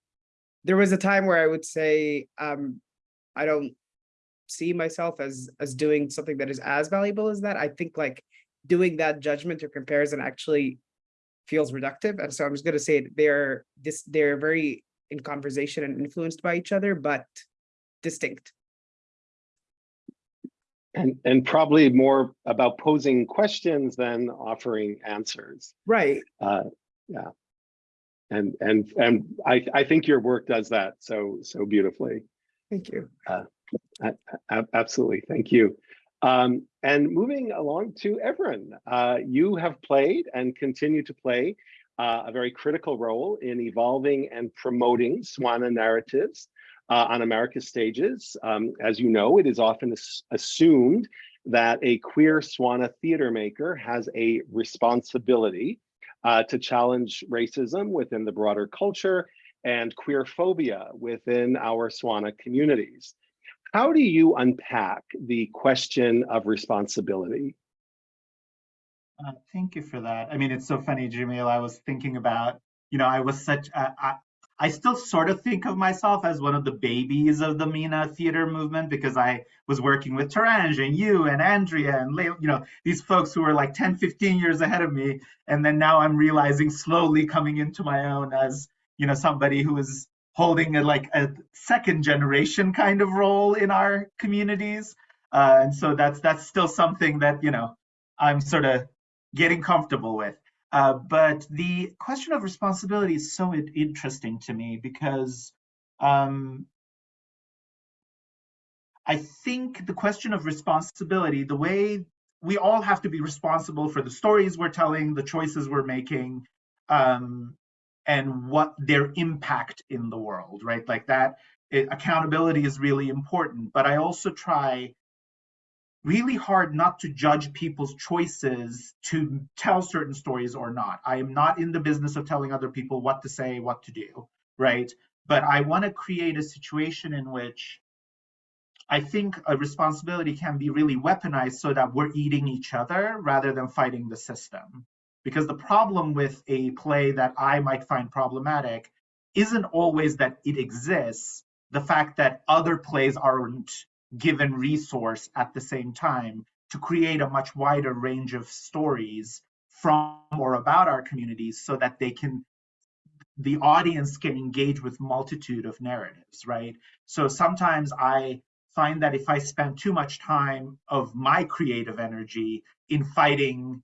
there was a time where I would say, um, I don't see myself as as doing something that is as valuable as that. I think like doing that judgment or comparison actually feels reductive. And so I'm just going to say they're this they're very in conversation and influenced by each other, but distinct. And, and probably more about posing questions than offering answers. Right. Uh, yeah and and and I I think your work does that so so beautifully. Thank you. Uh, absolutely, thank you. Um, and moving along to Evren, uh, you have played and continue to play uh, a very critical role in evolving and promoting Swana narratives uh, on America's stages. Um, as you know, it is often assumed that a queer Swana theater maker has a responsibility uh, to challenge racism within the broader culture and queer phobia within our Swana communities. How do you unpack the question of responsibility? Uh, thank you for that. I mean, it's so funny, Jamil. I was thinking about, you know, I was such, I, I still sort of think of myself as one of the babies of the MENA theater movement because I was working with Torange and you and Andrea and you know these folks who were like 10, 15 years ahead of me. And then now I'm realizing slowly coming into my own as you know somebody who is holding a like a second generation kind of role in our communities. Uh, and so that's that's still something that you know I'm sort of getting comfortable with. Uh, but the question of responsibility is so interesting to me because um, I think the question of responsibility, the way we all have to be responsible for the stories we're telling, the choices we're making, um, and what their impact in the world, right? Like that, it, accountability is really important. But I also try really hard not to judge people's choices to tell certain stories or not. I am not in the business of telling other people what to say, what to do, right? But I want to create a situation in which I think a responsibility can be really weaponized so that we're eating each other rather than fighting the system. Because the problem with a play that I might find problematic isn't always that it exists, the fact that other plays aren't given resource at the same time to create a much wider range of stories from or about our communities so that they can the audience can engage with multitude of narratives right? So sometimes i find that if i spend too much time of my creative energy in fighting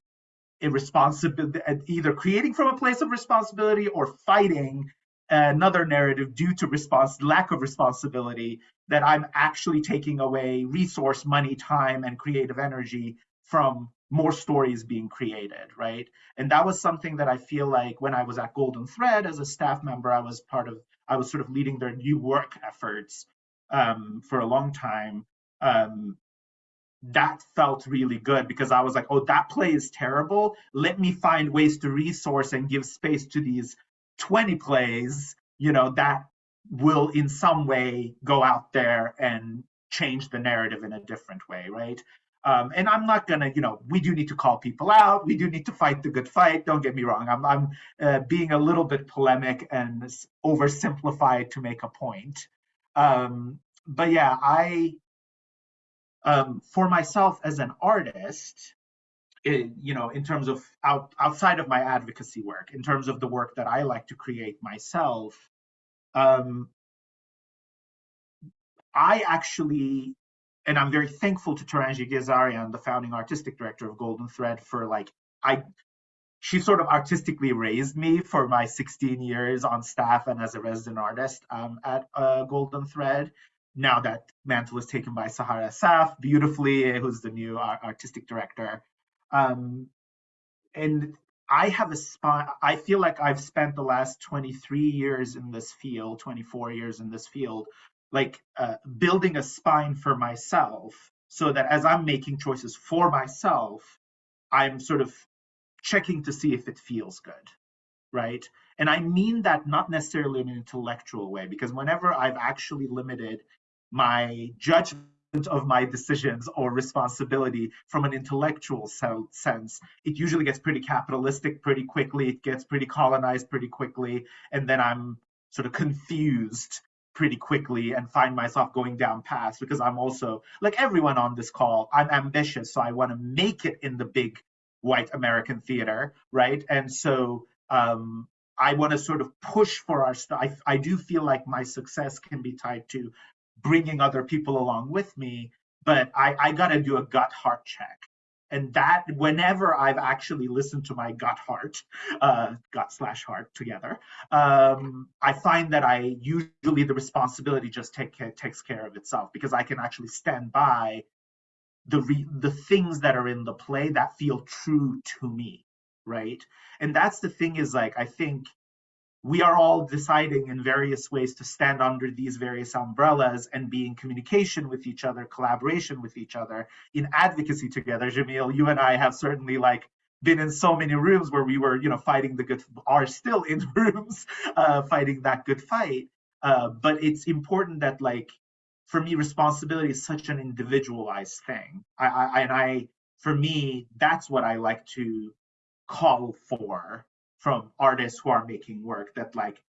irresponsibility either creating from a place of responsibility or fighting another narrative due to response lack of responsibility that i'm actually taking away resource money time and creative energy from more stories being created right? And that was something that i feel like when i was at golden thread as a staff member i was part of i was sort of leading their new work efforts um, for a long time. Um, that felt really good because i was like oh that play is terrible. Let me find ways to resource and give space to these 20 plays you know that will in some way go out there and change the narrative in a different way right um, and I'm not gonna, you know, we do need to call people out. We do need to fight the good fight. Don't get me wrong. I'm, I'm uh, being a little bit polemic and oversimplified to make a point. Um, but yeah, I, um, for myself as an artist, it, you know, in terms of out, outside of my advocacy work, in terms of the work that I like to create myself, um, I actually and I'm very thankful to Torange Yeghiazarian, the founding artistic director of Golden Thread, for like I she sort of artistically raised me for my 16 years on staff and as a resident artist um, at uh, Golden Thread. Now that mantle is taken by Sahar Assaf beautifully, who's the new artistic director. Um, and I have a spot, I feel like I've spent the last 23 years in this field, 24 years in this field, like uh, building a spine for myself so that as I'm making choices for myself, I'm sort of checking to see if it feels good, right? And I mean that not necessarily in an intellectual way, because whenever I've actually limited my judgment of my decisions or responsibility from an intellectual sense, it usually gets pretty capitalistic pretty quickly, it gets pretty colonized pretty quickly, and then I'm sort of confused pretty quickly and find myself going down paths because I'm also like everyone on this call, I'm ambitious, so I want to make it in the big white American theater, right? And so um, I want to sort of push for our stuff. I, I do feel like my success can be tied to bringing other people along with me, but I, I got to do a gut heart check and that whenever I've actually listened to my gut heart, [laughs] uh, gut slash heart together, um, I find that I usually the responsibility just take, takes care of itself because I can actually stand by the re, the things that are in the play that feel true to me, right? And that's the thing is like I think we are all deciding in various ways to stand under these various umbrellas and be in communication with each other, collaboration with each other, in advocacy together. Jamil, you and I have certainly like been in so many rooms where we were, you know, fighting the good, are still in [laughs] rooms uh, fighting that good fight. Uh, but it's important that like, for me, responsibility is such an individualized thing. I, I and I, for me, that's what I like to call for from artists who are making work that like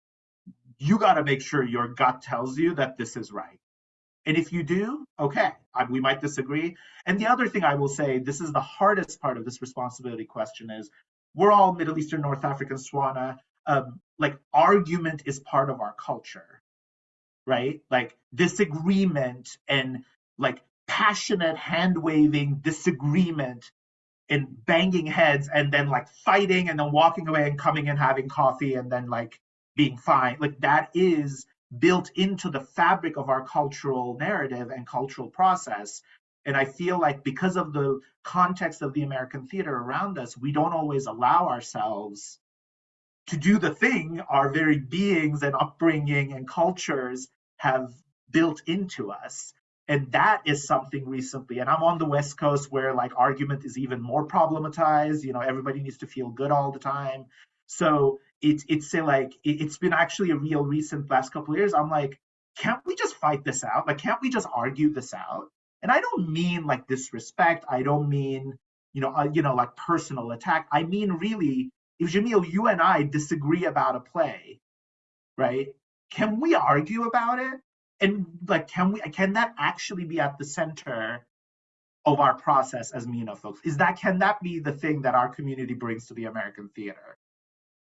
you got to make sure your gut tells you that this is right. And if you do okay I, we might disagree. And the other thing i will say this is the hardest part of this responsibility question is we're all middle eastern north african swana. Um, like argument is part of our culture right? Like disagreement and like passionate hand waving disagreement in banging heads and then like fighting and then walking away and coming and having coffee and then like being fine. Like that is built into the fabric of our cultural narrative and cultural process. And i feel like because of the context of the american theater around us we don't always allow ourselves to do the thing our very beings and upbringing and cultures have built into us and that is something recently and i'm on the west coast where like argument is even more problematized you know everybody needs to feel good all the time. So it's it's like it's been actually a real recent last couple years. I'm like can't we just fight this out? Like can't we just argue this out? And i don't mean like disrespect. I don't mean you know uh, you know like personal attack. I mean really if jamil you and i disagree about a play right can we argue about it and like, can we, can that actually be at the center of our process as MENA folks? Is that, can that be the thing that our community brings to the American theater?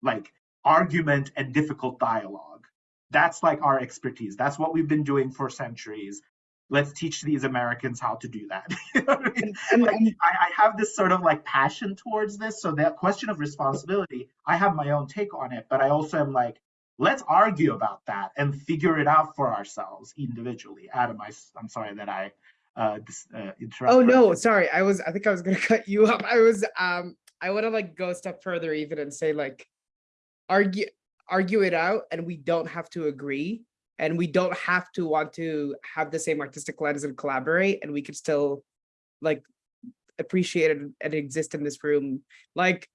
Like argument and difficult dialogue. That's like our expertise. That's what we've been doing for centuries. Let's teach these Americans how to do that. [laughs] You know I mean? Like, I, I have this sort of like passion towards this. So that question of responsibility, I have my own take on it, but I also am like, let's argue about that and figure it out for ourselves individually. Adam, I, am sorry that I uh, uh, interrupted. Oh no, sorry. I was I think I was gonna [laughs] cut you up. I was um I want to like go a step further even and say like argue argue it out and we don't have to agree and we don't have to want to have the same artistic lens and collaborate and we could still like appreciate and exist in this room. Like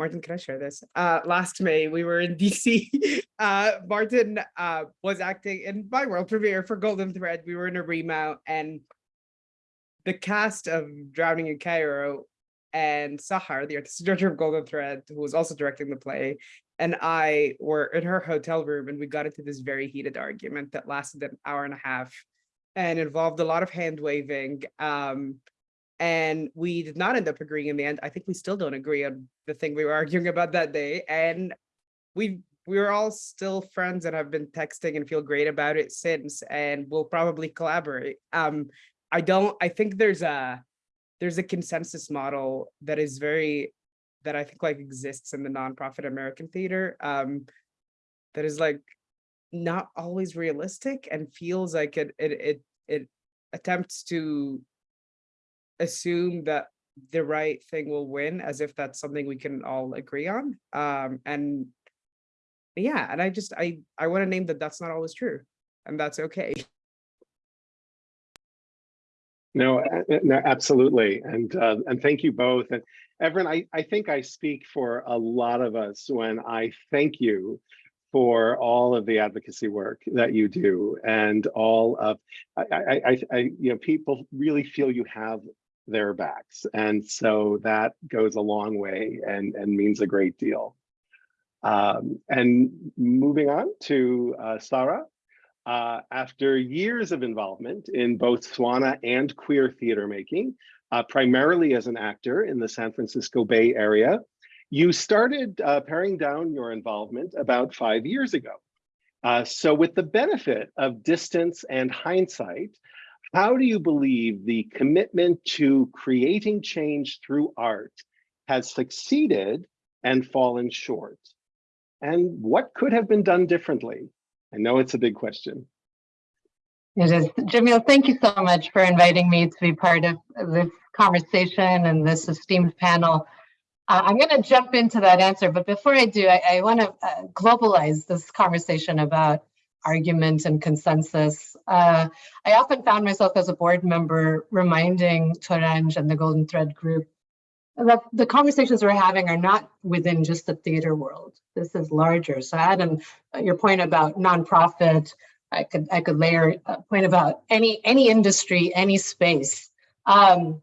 Martin, can I share this? Uh, last May, we were in [laughs] DC. Uh, Martin uh, was acting in my world premiere for Golden Thread. We were in a remount and the cast of Drowning in Cairo and Sahar, the artistic director of Golden Thread, who was also directing the play, and I were in her hotel room and we got into this very heated argument that lasted an hour and a half and involved a lot of hand waving. Um, and we did not end up agreeing in the end. I think we still don't agree on the thing we were [laughs] arguing about that day. And we we were all still friends and have been texting and feel great about it since and we'll probably collaborate. Um, I don't I think there's a there's a consensus model that is very that I think like exists in the nonprofit American theater um that is like not always realistic and feels like it it it, it attempts to assume that the right thing will win as if that's something we can all agree on um and yeah and i just i i want to name that that's not always true and that's okay No, no, absolutely. And, uh, and thank you both. And Evren, I, I think I speak for a lot of us when I thank you for all of the advocacy work that you do and all of, I, I, I, you know, people really feel you have their backs. And so that goes a long way and, and means a great deal. Um, and moving on to uh, Sarah. Uh, after years of involvement in both Swana and queer theater making, uh, primarily as an actor in the San Francisco Bay Area, you started uh, paring down your involvement about five years ago. Uh, so with the benefit of distance and hindsight, how do you believe the commitment to creating change through art has succeeded and fallen short? And what could have been done differently? I know it's a big question. It is. Jamil, thank you so much for inviting me to be part of this conversation and this esteemed panel. Uh, I'm going to jump into that answer, but before I do, I, I want to uh, globalize this conversation about argument and consensus. Uh, I often found myself as a board member reminding Torange and the Golden Thread group that the conversations we're having are not within just the theater world. This is larger. So Adam, your point about nonprofit, I could I could layer a point about any any industry, any space. Um,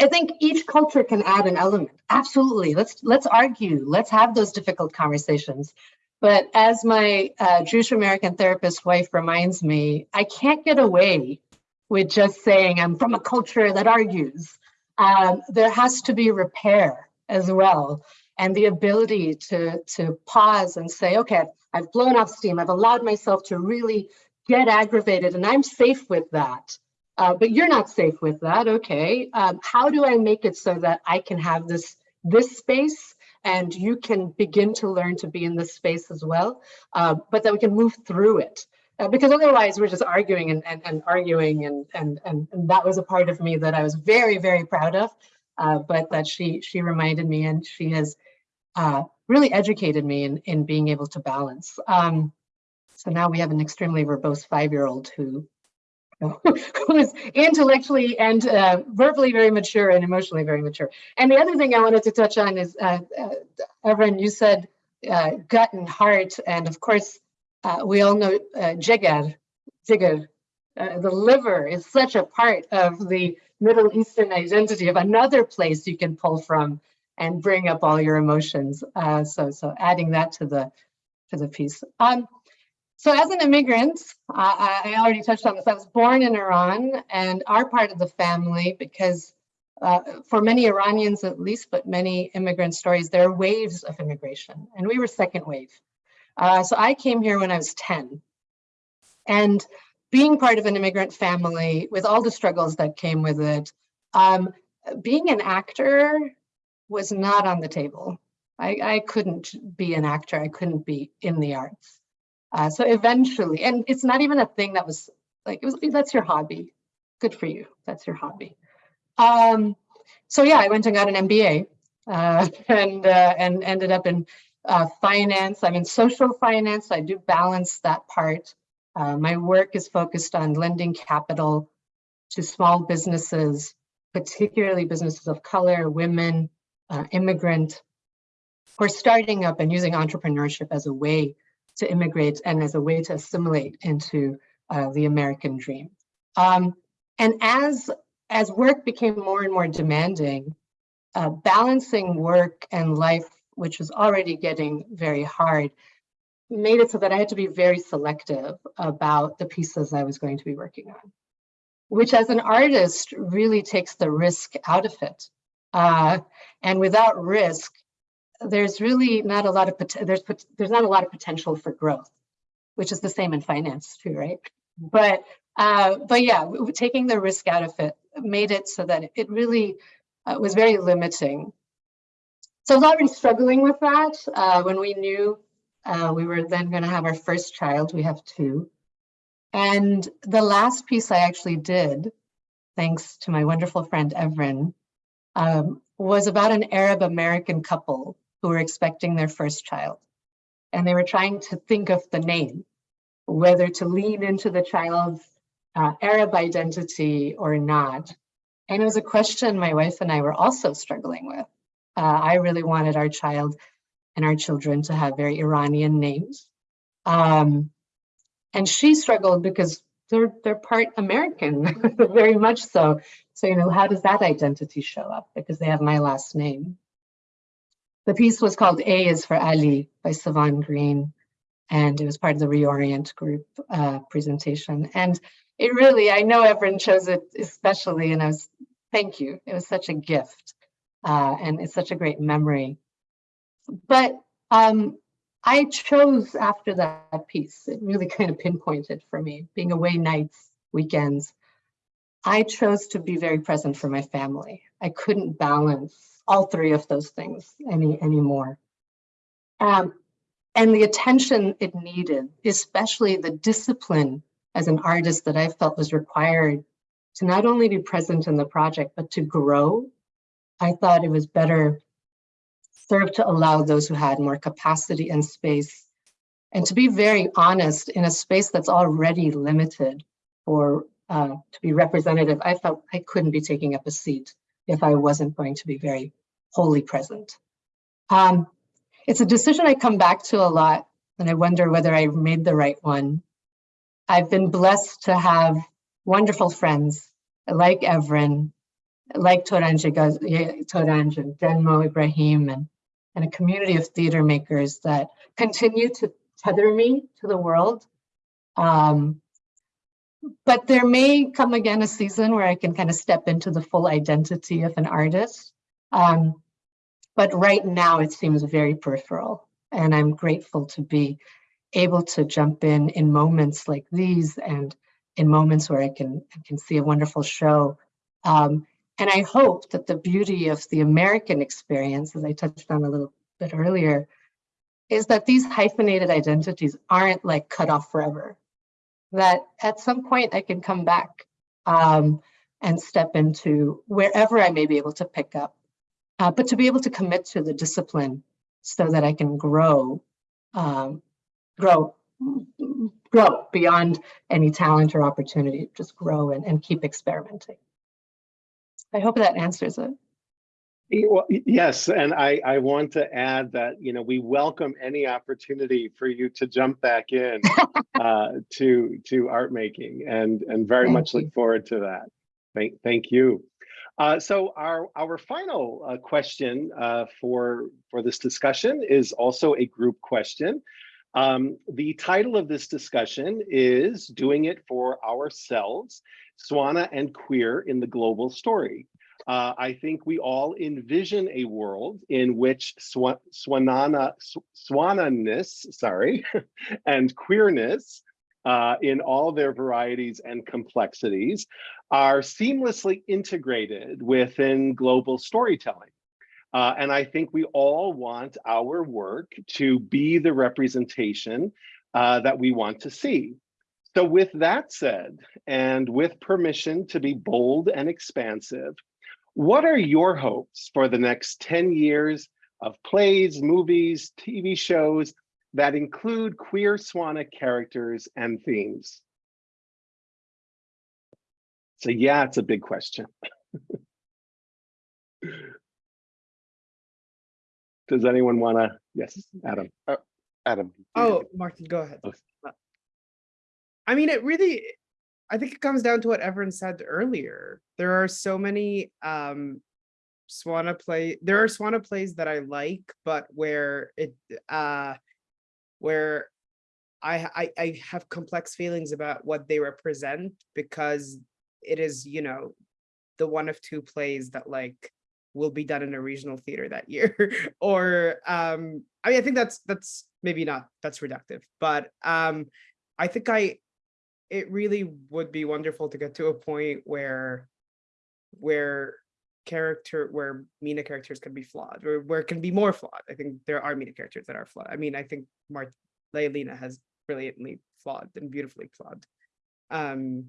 I think each culture can add an element. Absolutely. Let's let's argue. Let's have those difficult conversations. But as my uh, Jewish American therapist wife reminds me, I can't get away with just saying I'm from a culture that argues. Um, there has to be repair as well and the ability to, to pause and say, okay, I've blown off steam. I've allowed myself to really get aggravated and I'm safe with that. Uh, but you're not safe with that. Okay. Um, how do I make it so that I can have this, this space and you can begin to learn to be in this space as well, uh, but that we can move through it. Uh, because otherwise we're just arguing and, and, and arguing and, and, and, and that was a part of me that I was very, very proud of. Uh, but that she she reminded me and she has uh, really educated me in, in being able to balance. Um, so now we have an extremely verbose five-year-old who, [laughs] who is intellectually and uh, verbally very mature and emotionally very mature. And the other thing I wanted to touch on is, uh, uh, Evren, you said uh, gut and heart, and of course, uh, we all know uh, jigar, jigar, uh, the liver is such a part of the Middle Eastern identity of another place you can pull from and bring up all your emotions. Uh, so, so adding that to the to the piece. Um, So as an immigrant, I, I already touched on this. I was born in Iran and our part of the family, because uh, for many Iranians at least, but many immigrant stories, there are waves of immigration, and we were second wave. Uh, so I came here when I was 10. And being part of an immigrant family with all the struggles that came with it, um, being an actor was not on the table. I, I couldn't be an actor. I couldn't be in the arts. Uh, so eventually, and it's not even a thing that was like, it was, that's your hobby. Good for you. That's your hobby. Um, so yeah, I went and got an MBA uh, [laughs] and, uh, and ended up in uh, finance. I'm in social finance. I do balance that part. Uh, my work is focused on lending capital to small businesses, particularly businesses of color, women, uh, immigrant, who are starting up and using entrepreneurship as a way to immigrate and as a way to assimilate into uh, the American dream. Um, and as, as work became more and more demanding, uh, balancing work and life, which was already getting very hard, made it so that I had to be very selective about the pieces I was going to be working on, which as an artist really takes the risk out of it. Uh, and without risk, there's really not a lot of there's there's not a lot of potential for growth, which is the same in finance too, right? But uh, but yeah, taking the risk out of it made it so that it really uh, was very limiting. So I was already struggling with that uh, when we knew uh, we were then going to have our first child. We have two. And the last piece I actually did, thanks to my wonderful friend Evren, um, was about an Arab American couple who were expecting their first child. And they were trying to think of the name, whether to lean into the child's uh, Arab identity or not. And it was a question my wife and I were also struggling with. Uh, I really wanted our child and our children to have very Iranian names. Um, and she struggled because they're, they're part American, [laughs] very much so. So, you know, how does that identity show up? Because they have my last name. The piece was called A is for Ali by Sivan Green, and it was part of the Reorient group uh, presentation. And it really, I know everyone chose it especially, and I was, thank you. It was such a gift, uh, and it's such a great memory. But um, I chose after that piece, it really [laughs] kind of pinpointed for me, being away nights, weekends, I chose to be very present for my family. I couldn't balance all three of those things any anymore. Um, and the attention it needed, especially the discipline as an artist that I felt was required to not only be present in the project, but to grow. I thought it was better served to allow those who had more capacity and space and to be very honest in a space that's already limited for uh, to be representative, I felt I couldn't be taking up a seat if I wasn't going to be very wholly present. Um, it's a decision I come back to a lot and I wonder whether I made the right one. I've been blessed to have wonderful friends like Evren, like Torange, and Denmo Ibrahim, and, and a community of theater makers that continue to tether me to the world. Um, but there may come again a season where I can kind of step into the full identity of an artist. Um, but right now it seems very peripheral and I'm grateful to be able to jump in in moments like these and in moments where I can, I can see a wonderful show. Um, and I hope that the beauty of the American experience, as I touched on a little bit earlier, is that these hyphenated identities aren't like cut off forever. That at some point I can come back um, and step into wherever I may be able to pick up uh, but to be able to commit to the discipline so that I can grow, um, grow, grow beyond any talent or opportunity, just grow and, and keep experimenting. I hope that answers it. Well, yes, and I, I want to add that, you know, we welcome any opportunity for you to jump back in [laughs] uh, to to art making and, and very Thank much you. look forward to that. Thank, thank you. Uh, so our, our final uh, question uh, for, for this discussion is also a group question. Um, the title of this discussion is Doing It for Ourselves, Swana and Queer in the Global Story. Uh, I think we all envision a world in which swa swanana, sw swananess, sorry, [laughs] and queerness uh, in all their varieties and complexities are seamlessly integrated within global storytelling. Uh, and I think we all want our work to be the representation uh, that we want to see. So with that said, and with permission to be bold and expansive, what are your hopes for the next 10 years of plays, movies, TV shows that include queer Swana characters and themes? So yeah, it's a big question. [laughs] Does anyone want to? Yes, Adam. Adam. Oh, Martin, go ahead. Okay. I mean, it really, I think it comes down to what everyone said earlier. There are so many um Swana play, there are Swana plays that I like, but where it uh where I I I have complex feelings about what they represent because it is, you know, the one of two plays that like will be done in a regional theater that year [laughs] or um I mean I think that's that's maybe not that's reductive but um I think I it really would be wonderful to get to a point where where character where MENA characters can be flawed or where can be more flawed. I think there are MENA characters that are flawed. I mean I think Mart Layalina has brilliantly flawed and beautifully flawed um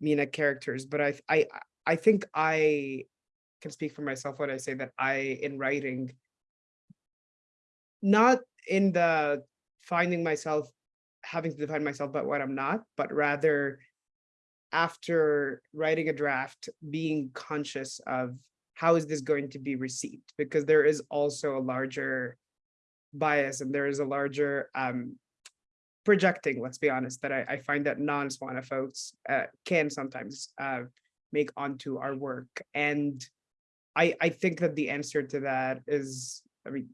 MENA characters but I I I think I can speak for myself when I say that I, in writing, not in the finding myself, having to define myself but what I'm not, but rather after writing a draft, being conscious of how is this going to be received? Because there is also a larger bias and there is a larger um, projecting, let's be honest, that I, I find that non-Swana folks uh, can sometimes uh, make onto our work. And I, I think that the answer to that is, I mean,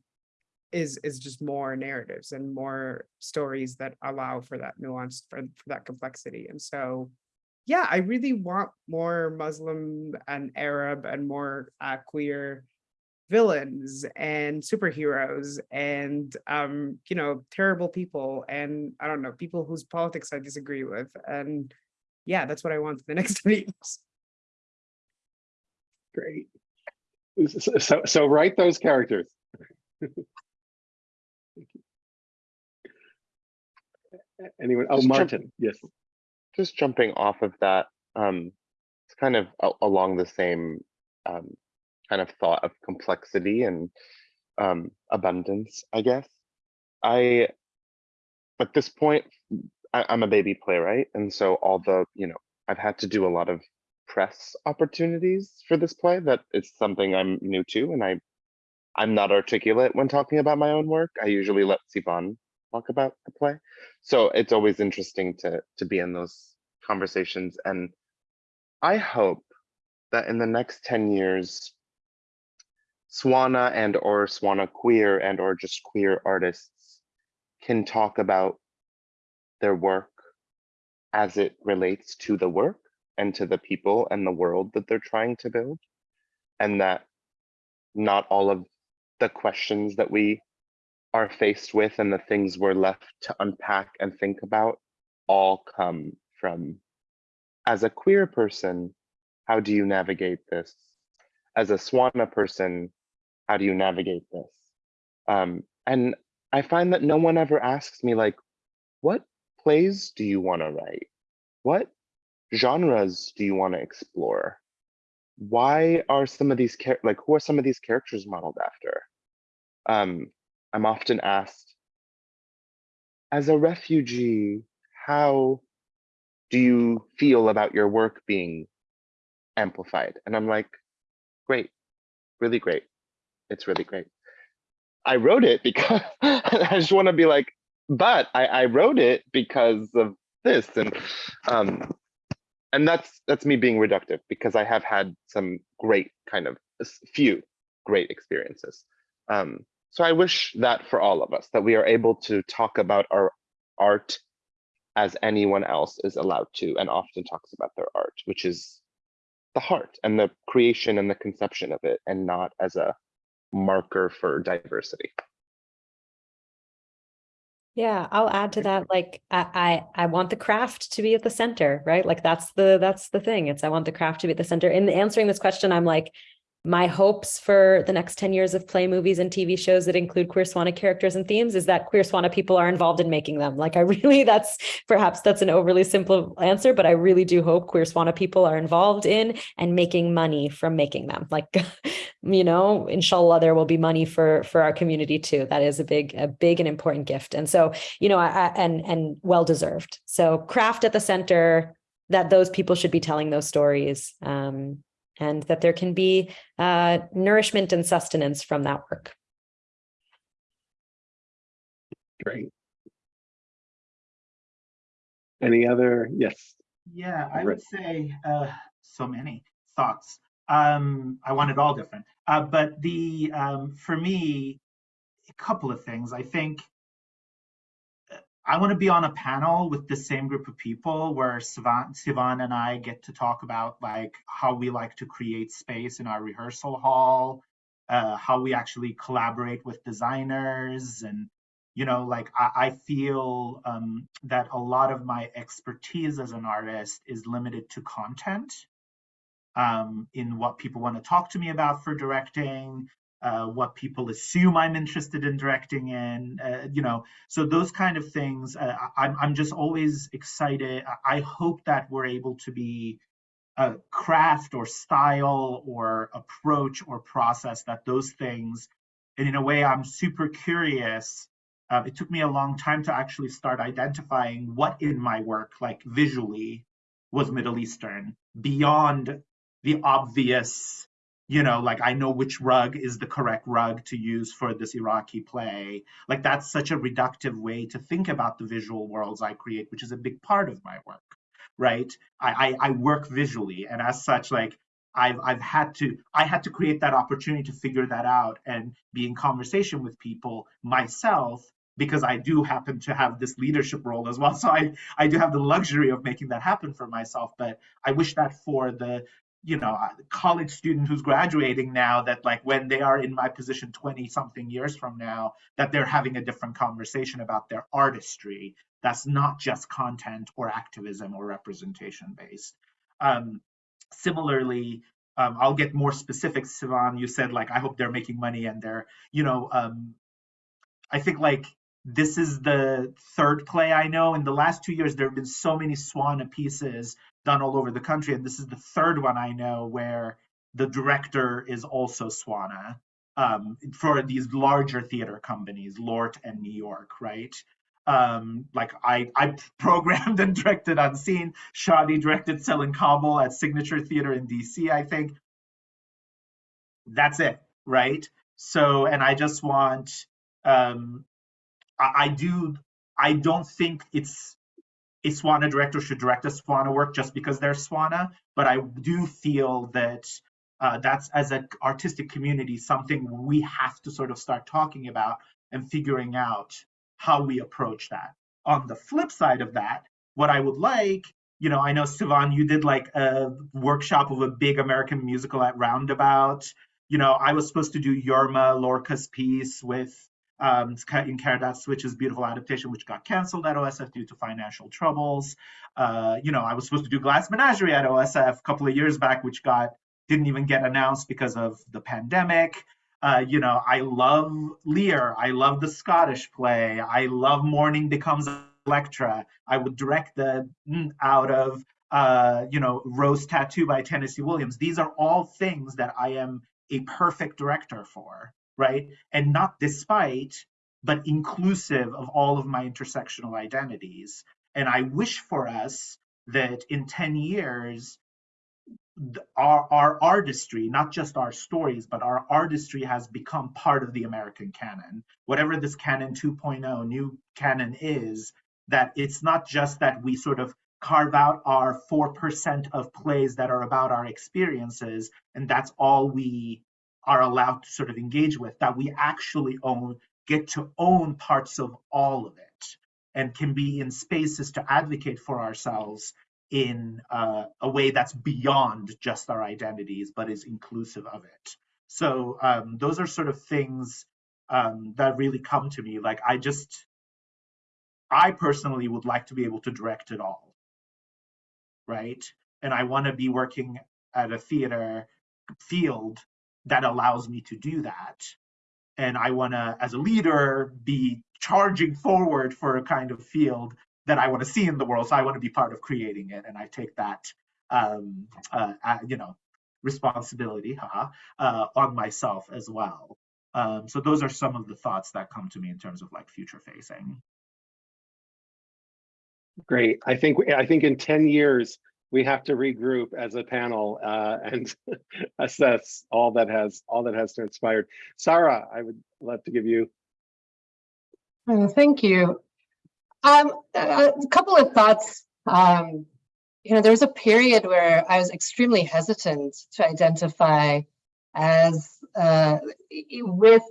is is just more narratives and more stories that allow for that nuance, for, for that complexity. And so, yeah, I really want more Muslim and Arab and more uh, queer villains and superheroes and um you know terrible people and i don't know people whose politics i disagree with and yeah that's what i want for the [laughs] next weeks Great. So, so, so write those characters. [laughs] Anyone? Oh, Just Martin, yes. just jumping off of that, um, it's kind of along the same um, kind of thought of complexity and um, abundance, I guess. I, at this point, I, I'm a baby playwright, and so all the, you know, I've had to do a lot of press opportunities for this play. That it's something I'm new to, and I, I'm not articulate when talking about my own work. I usually let Sivan talk about the play. So it's always interesting to to be in those conversations. And I hope that in the next 10 years, Swana and or Swana queer and or just queer artists can talk about their work as it relates to the work and to the people and the world that they're trying to build. And that not all of the questions that we are faced with and the things we're left to unpack and think about all come from as a queer person how do you navigate this? As a swana person how do you navigate this? Um, and i find that no one ever asks me like what plays do you want to write? What genres do you want to explore? Why are some of these like who are some of these characters modeled after? Um i'm often asked as a refugee how do you feel about your work being amplified? And i'm like great really great. It's really great. I wrote it because [laughs] i just want to be like but I, I wrote it because of this and um and that's that's me being reductive because i have had some great kind of few great experiences. Um So I wish that for all of us, that we are able to talk about our art as anyone else is allowed to and often talks about their art, which is the heart and the creation and the conception of it, and not as a marker for diversity. Yeah, I'll add to that. Like, I, I, I want the craft to be at the center, right? Like, that's the, that's the thing. It's, I want the craft to be at the center. In answering this question, I'm like, my hopes for the next 10 years of play movies and TV shows that include queer Swana characters and themes is that queer Swana people are involved in making them. Like I [laughs] really, that's perhaps that's an overly simple answer, but I really do hope queer Swana people are involved in and making money from making them. Like, [laughs] you know, inshallah, there will be money for for our community too. That is a big, a big and important gift. And so, you know, I, I and and well deserved. So craft at the center that those people should be telling those stories. Um, and that there can be uh, nourishment and sustenance from that work. Great. Any other, yes, Yeah, I would say uh, so many thoughts. Um, I want it all different. Uh, but the um, for me, a couple of things. I think I want to be on a panel with the same group of people where Sivan, Sivan and I get to talk about like how we like to create space in our rehearsal hall, uh, how we actually collaborate with designers and you know like i, I feel um, that a lot of my expertise as an artist is limited to content um, in what people want to talk to me about for directing uh, what people assume i'm interested in directing in uh, you know so those kind of things uh, I'm, I'm just always excited. I hope that we're able to be a craft or style or approach or process that those things and in a way i'm super curious. Uh, it took me a long time to actually start identifying what in my work, like visually, was Middle Eastern beyond the obvious, you know, like I know which rug is the correct rug to use for this Iraqi play. Like that's such a reductive way to think about the visual worlds I create, which is a big part of my work, right? I, I, I work visually, and as such, like I've I've had to I had to create that opportunity to figure that out and be in conversation with people myself because I do happen to have this leadership role as well. [laughs] So I I do have the luxury of making that happen for myself. But I wish that for the you know uh, college student who's graduating now that like when they are in my position 20 something years from now that they're having a different conversation about their artistry. That's not just content or activism or representation based um, similarly um, i'll get more specific sivan. You said like i hope they're making money and they're you know um, i think like this is the third play I know. In the last two years, there have been so many Swana pieces done all over the country, and this is the third one I know where the director is also Swana um, for these larger theater companies, LORT and New York, right? Um, like I, I [laughs] programmed and directed Unseen. Shadi directed Selling Kabul at Signature Theater in DC, I think. That's it, right? So, and I just want um, I, do I don't think it's a Swana director should direct a Swana work just because they're Swana, but I do feel that uh, that's as an artistic community something we have to sort of start talking about and figuring out how we approach that. On the flip side of that, what I would like, you know, I know Sivan, you did like a workshop of a big American musical at Roundabout. You know, I was supposed to do Yerma Lorca's piece with um, in Karadat Switch's beautiful adaptation, which got canceled at OSF due to financial troubles. Uh, you know, I was supposed to do Glass Menagerie at OSF a couple of years back, which got didn't even get announced because of the pandemic. Uh, you know, I love Lear. I love the Scottish play. I love Morning Becomes Electra. I would direct the mm, out of uh, you know Rose Tattoo by Tennessee Williams. These are all things that I am a perfect director for right? And not despite, but inclusive of all of my intersectional identities. And I wish for us that in 10 years, our, our artistry, not just our stories, but our artistry has become part of the American canon. Whatever this canon 2.0 new canon is, that it's not just that we sort of carve out our 4% of plays that are about our experiences, and that's all we are allowed to sort of engage with, that we actually own, get to own parts of all of it and can be in spaces to advocate for ourselves in uh, a way that's beyond just our identities, but is inclusive of it. So um, those are sort of things um, that really come to me. Like I just, I personally would like to be able to direct it all, right? And I want to be working at a theater field that allows me to do that. And I want to, as a leader, be charging forward for a kind of field that I want to see in the world. So I want to be part of creating it, and I take that, um, uh, you know, responsibility haha, uh, on myself as well. Um, so those are some of the thoughts that come to me in terms of like future facing. Great. I think, I think in 10 years, we have to regroup as a panel uh, [laughs] and assess all that has, all that has transpired. Sahar, I would love to give you. Oh, Thank you. Um, a a couple of thoughts. Um, you know, there was a period where I was extremely hesitant to identify as uh, with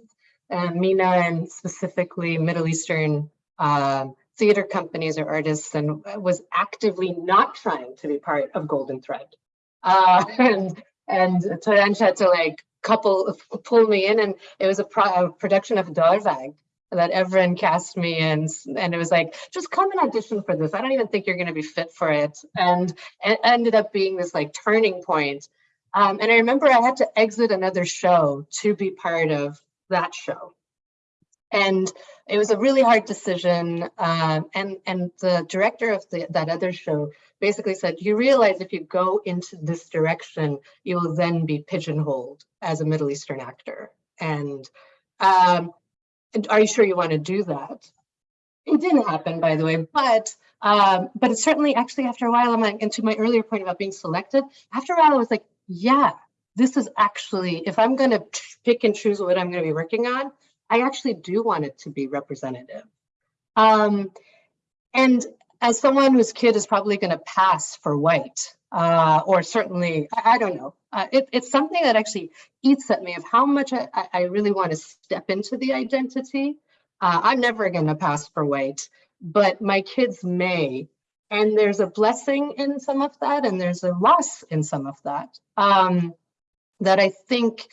uh, MENA and specifically Middle Eastern um, theater companies or artists and was actively not trying to be part of Golden Thread. Uh, [laughs] and and Torange had to like couple pull me in and it was a, pro a production of Darvag that everyone cast me in and it was like just come and audition for this. I don't even think you're going to be fit for it. And it ended up being this like turning point. Um, and i remember i had to exit another show to be part of that show and it was a really hard decision um, and and the director of the, that other show basically said you realize if you go into this direction you will then be pigeonholed as a middle eastern actor and um, are you sure you want to do that? It didn't happen, by the way, but um, but it certainly actually after a while, I'm like, and to my earlier point about being selected, after a while I was like, yeah, this is actually, if I'm going to pick and choose what I'm going to be working on, I actually do want it to be representative. Um, and as someone whose kid is probably going to pass for white, uh, or certainly, I, I don't know, uh, it, it's something that actually eats at me of how much I, I really want to step into the identity. Uh, I'm never going to pass for white, but my kids may. And there's a blessing in some of that, and there's a loss in some of that. Um, that I think,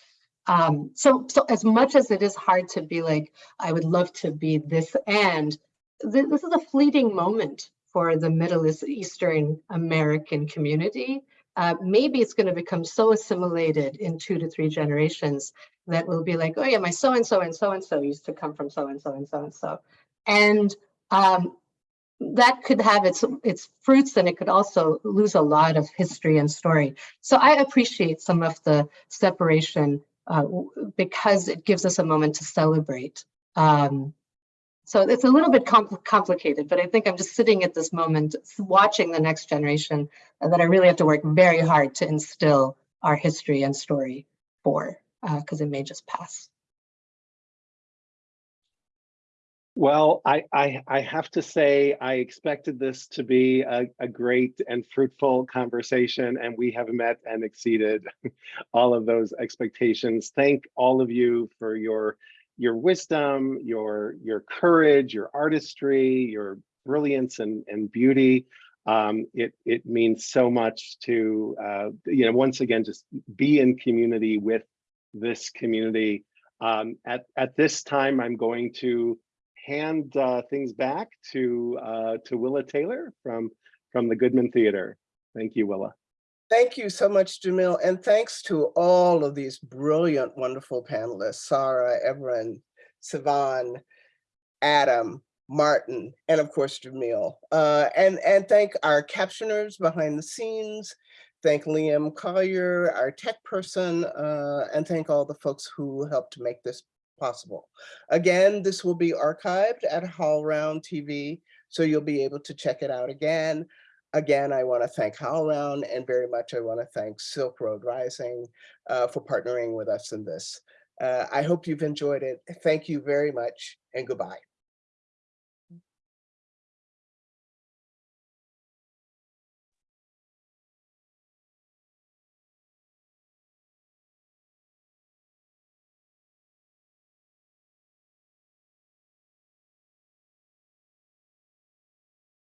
um, so, so as much as it is hard to be like, I would love to be this and, th this is a fleeting moment for the Middle Eastern American community uh, maybe it's going to become so assimilated in two to three generations that we'll be like, oh yeah, my so-and-so and so-and-so used to come from so-and-so and so-and-so. And um, that could have its its fruits and it could also lose a lot of history and story. So I appreciate some of the separation uh, because it gives us a moment to celebrate um, so it's a little bit compl complicated, but I think I'm just sitting at this moment watching the next generation that I really have to work very hard to instill our history and story for, because uh, it may just pass. Well, I, I, I have to say, I expected this to be a, a great and fruitful conversation, and we have met and exceeded [laughs] all of those expectations. Thank all of you for your your wisdom, your your courage, your artistry, your brilliance and, and beauty. Um, it, it means so much to, uh, you know, once again, just be in community with this community. Um, at, at this time, I'm going to hand uh, things back to, uh, to Willa Taylor from, from the Goodman Theater. Thank you, Willa. Thank you so much, Jamil, and thanks to all of these brilliant, wonderful panelists, Sahar, Evren, Sivan, Adam, Martin, and of course, Jamil. Uh, and, and thank our captioners behind the scenes, thank Liam Collier, our tech person, uh, and thank all the folks who helped make this possible. Again, this will be archived at HowlRound TV, so you'll be able to check it out again. Again, I want to thank HowlRound and very much I want to thank Silk Road Rising uh, for partnering with us in this. Uh, I hope you've enjoyed it. Thank you very much and goodbye.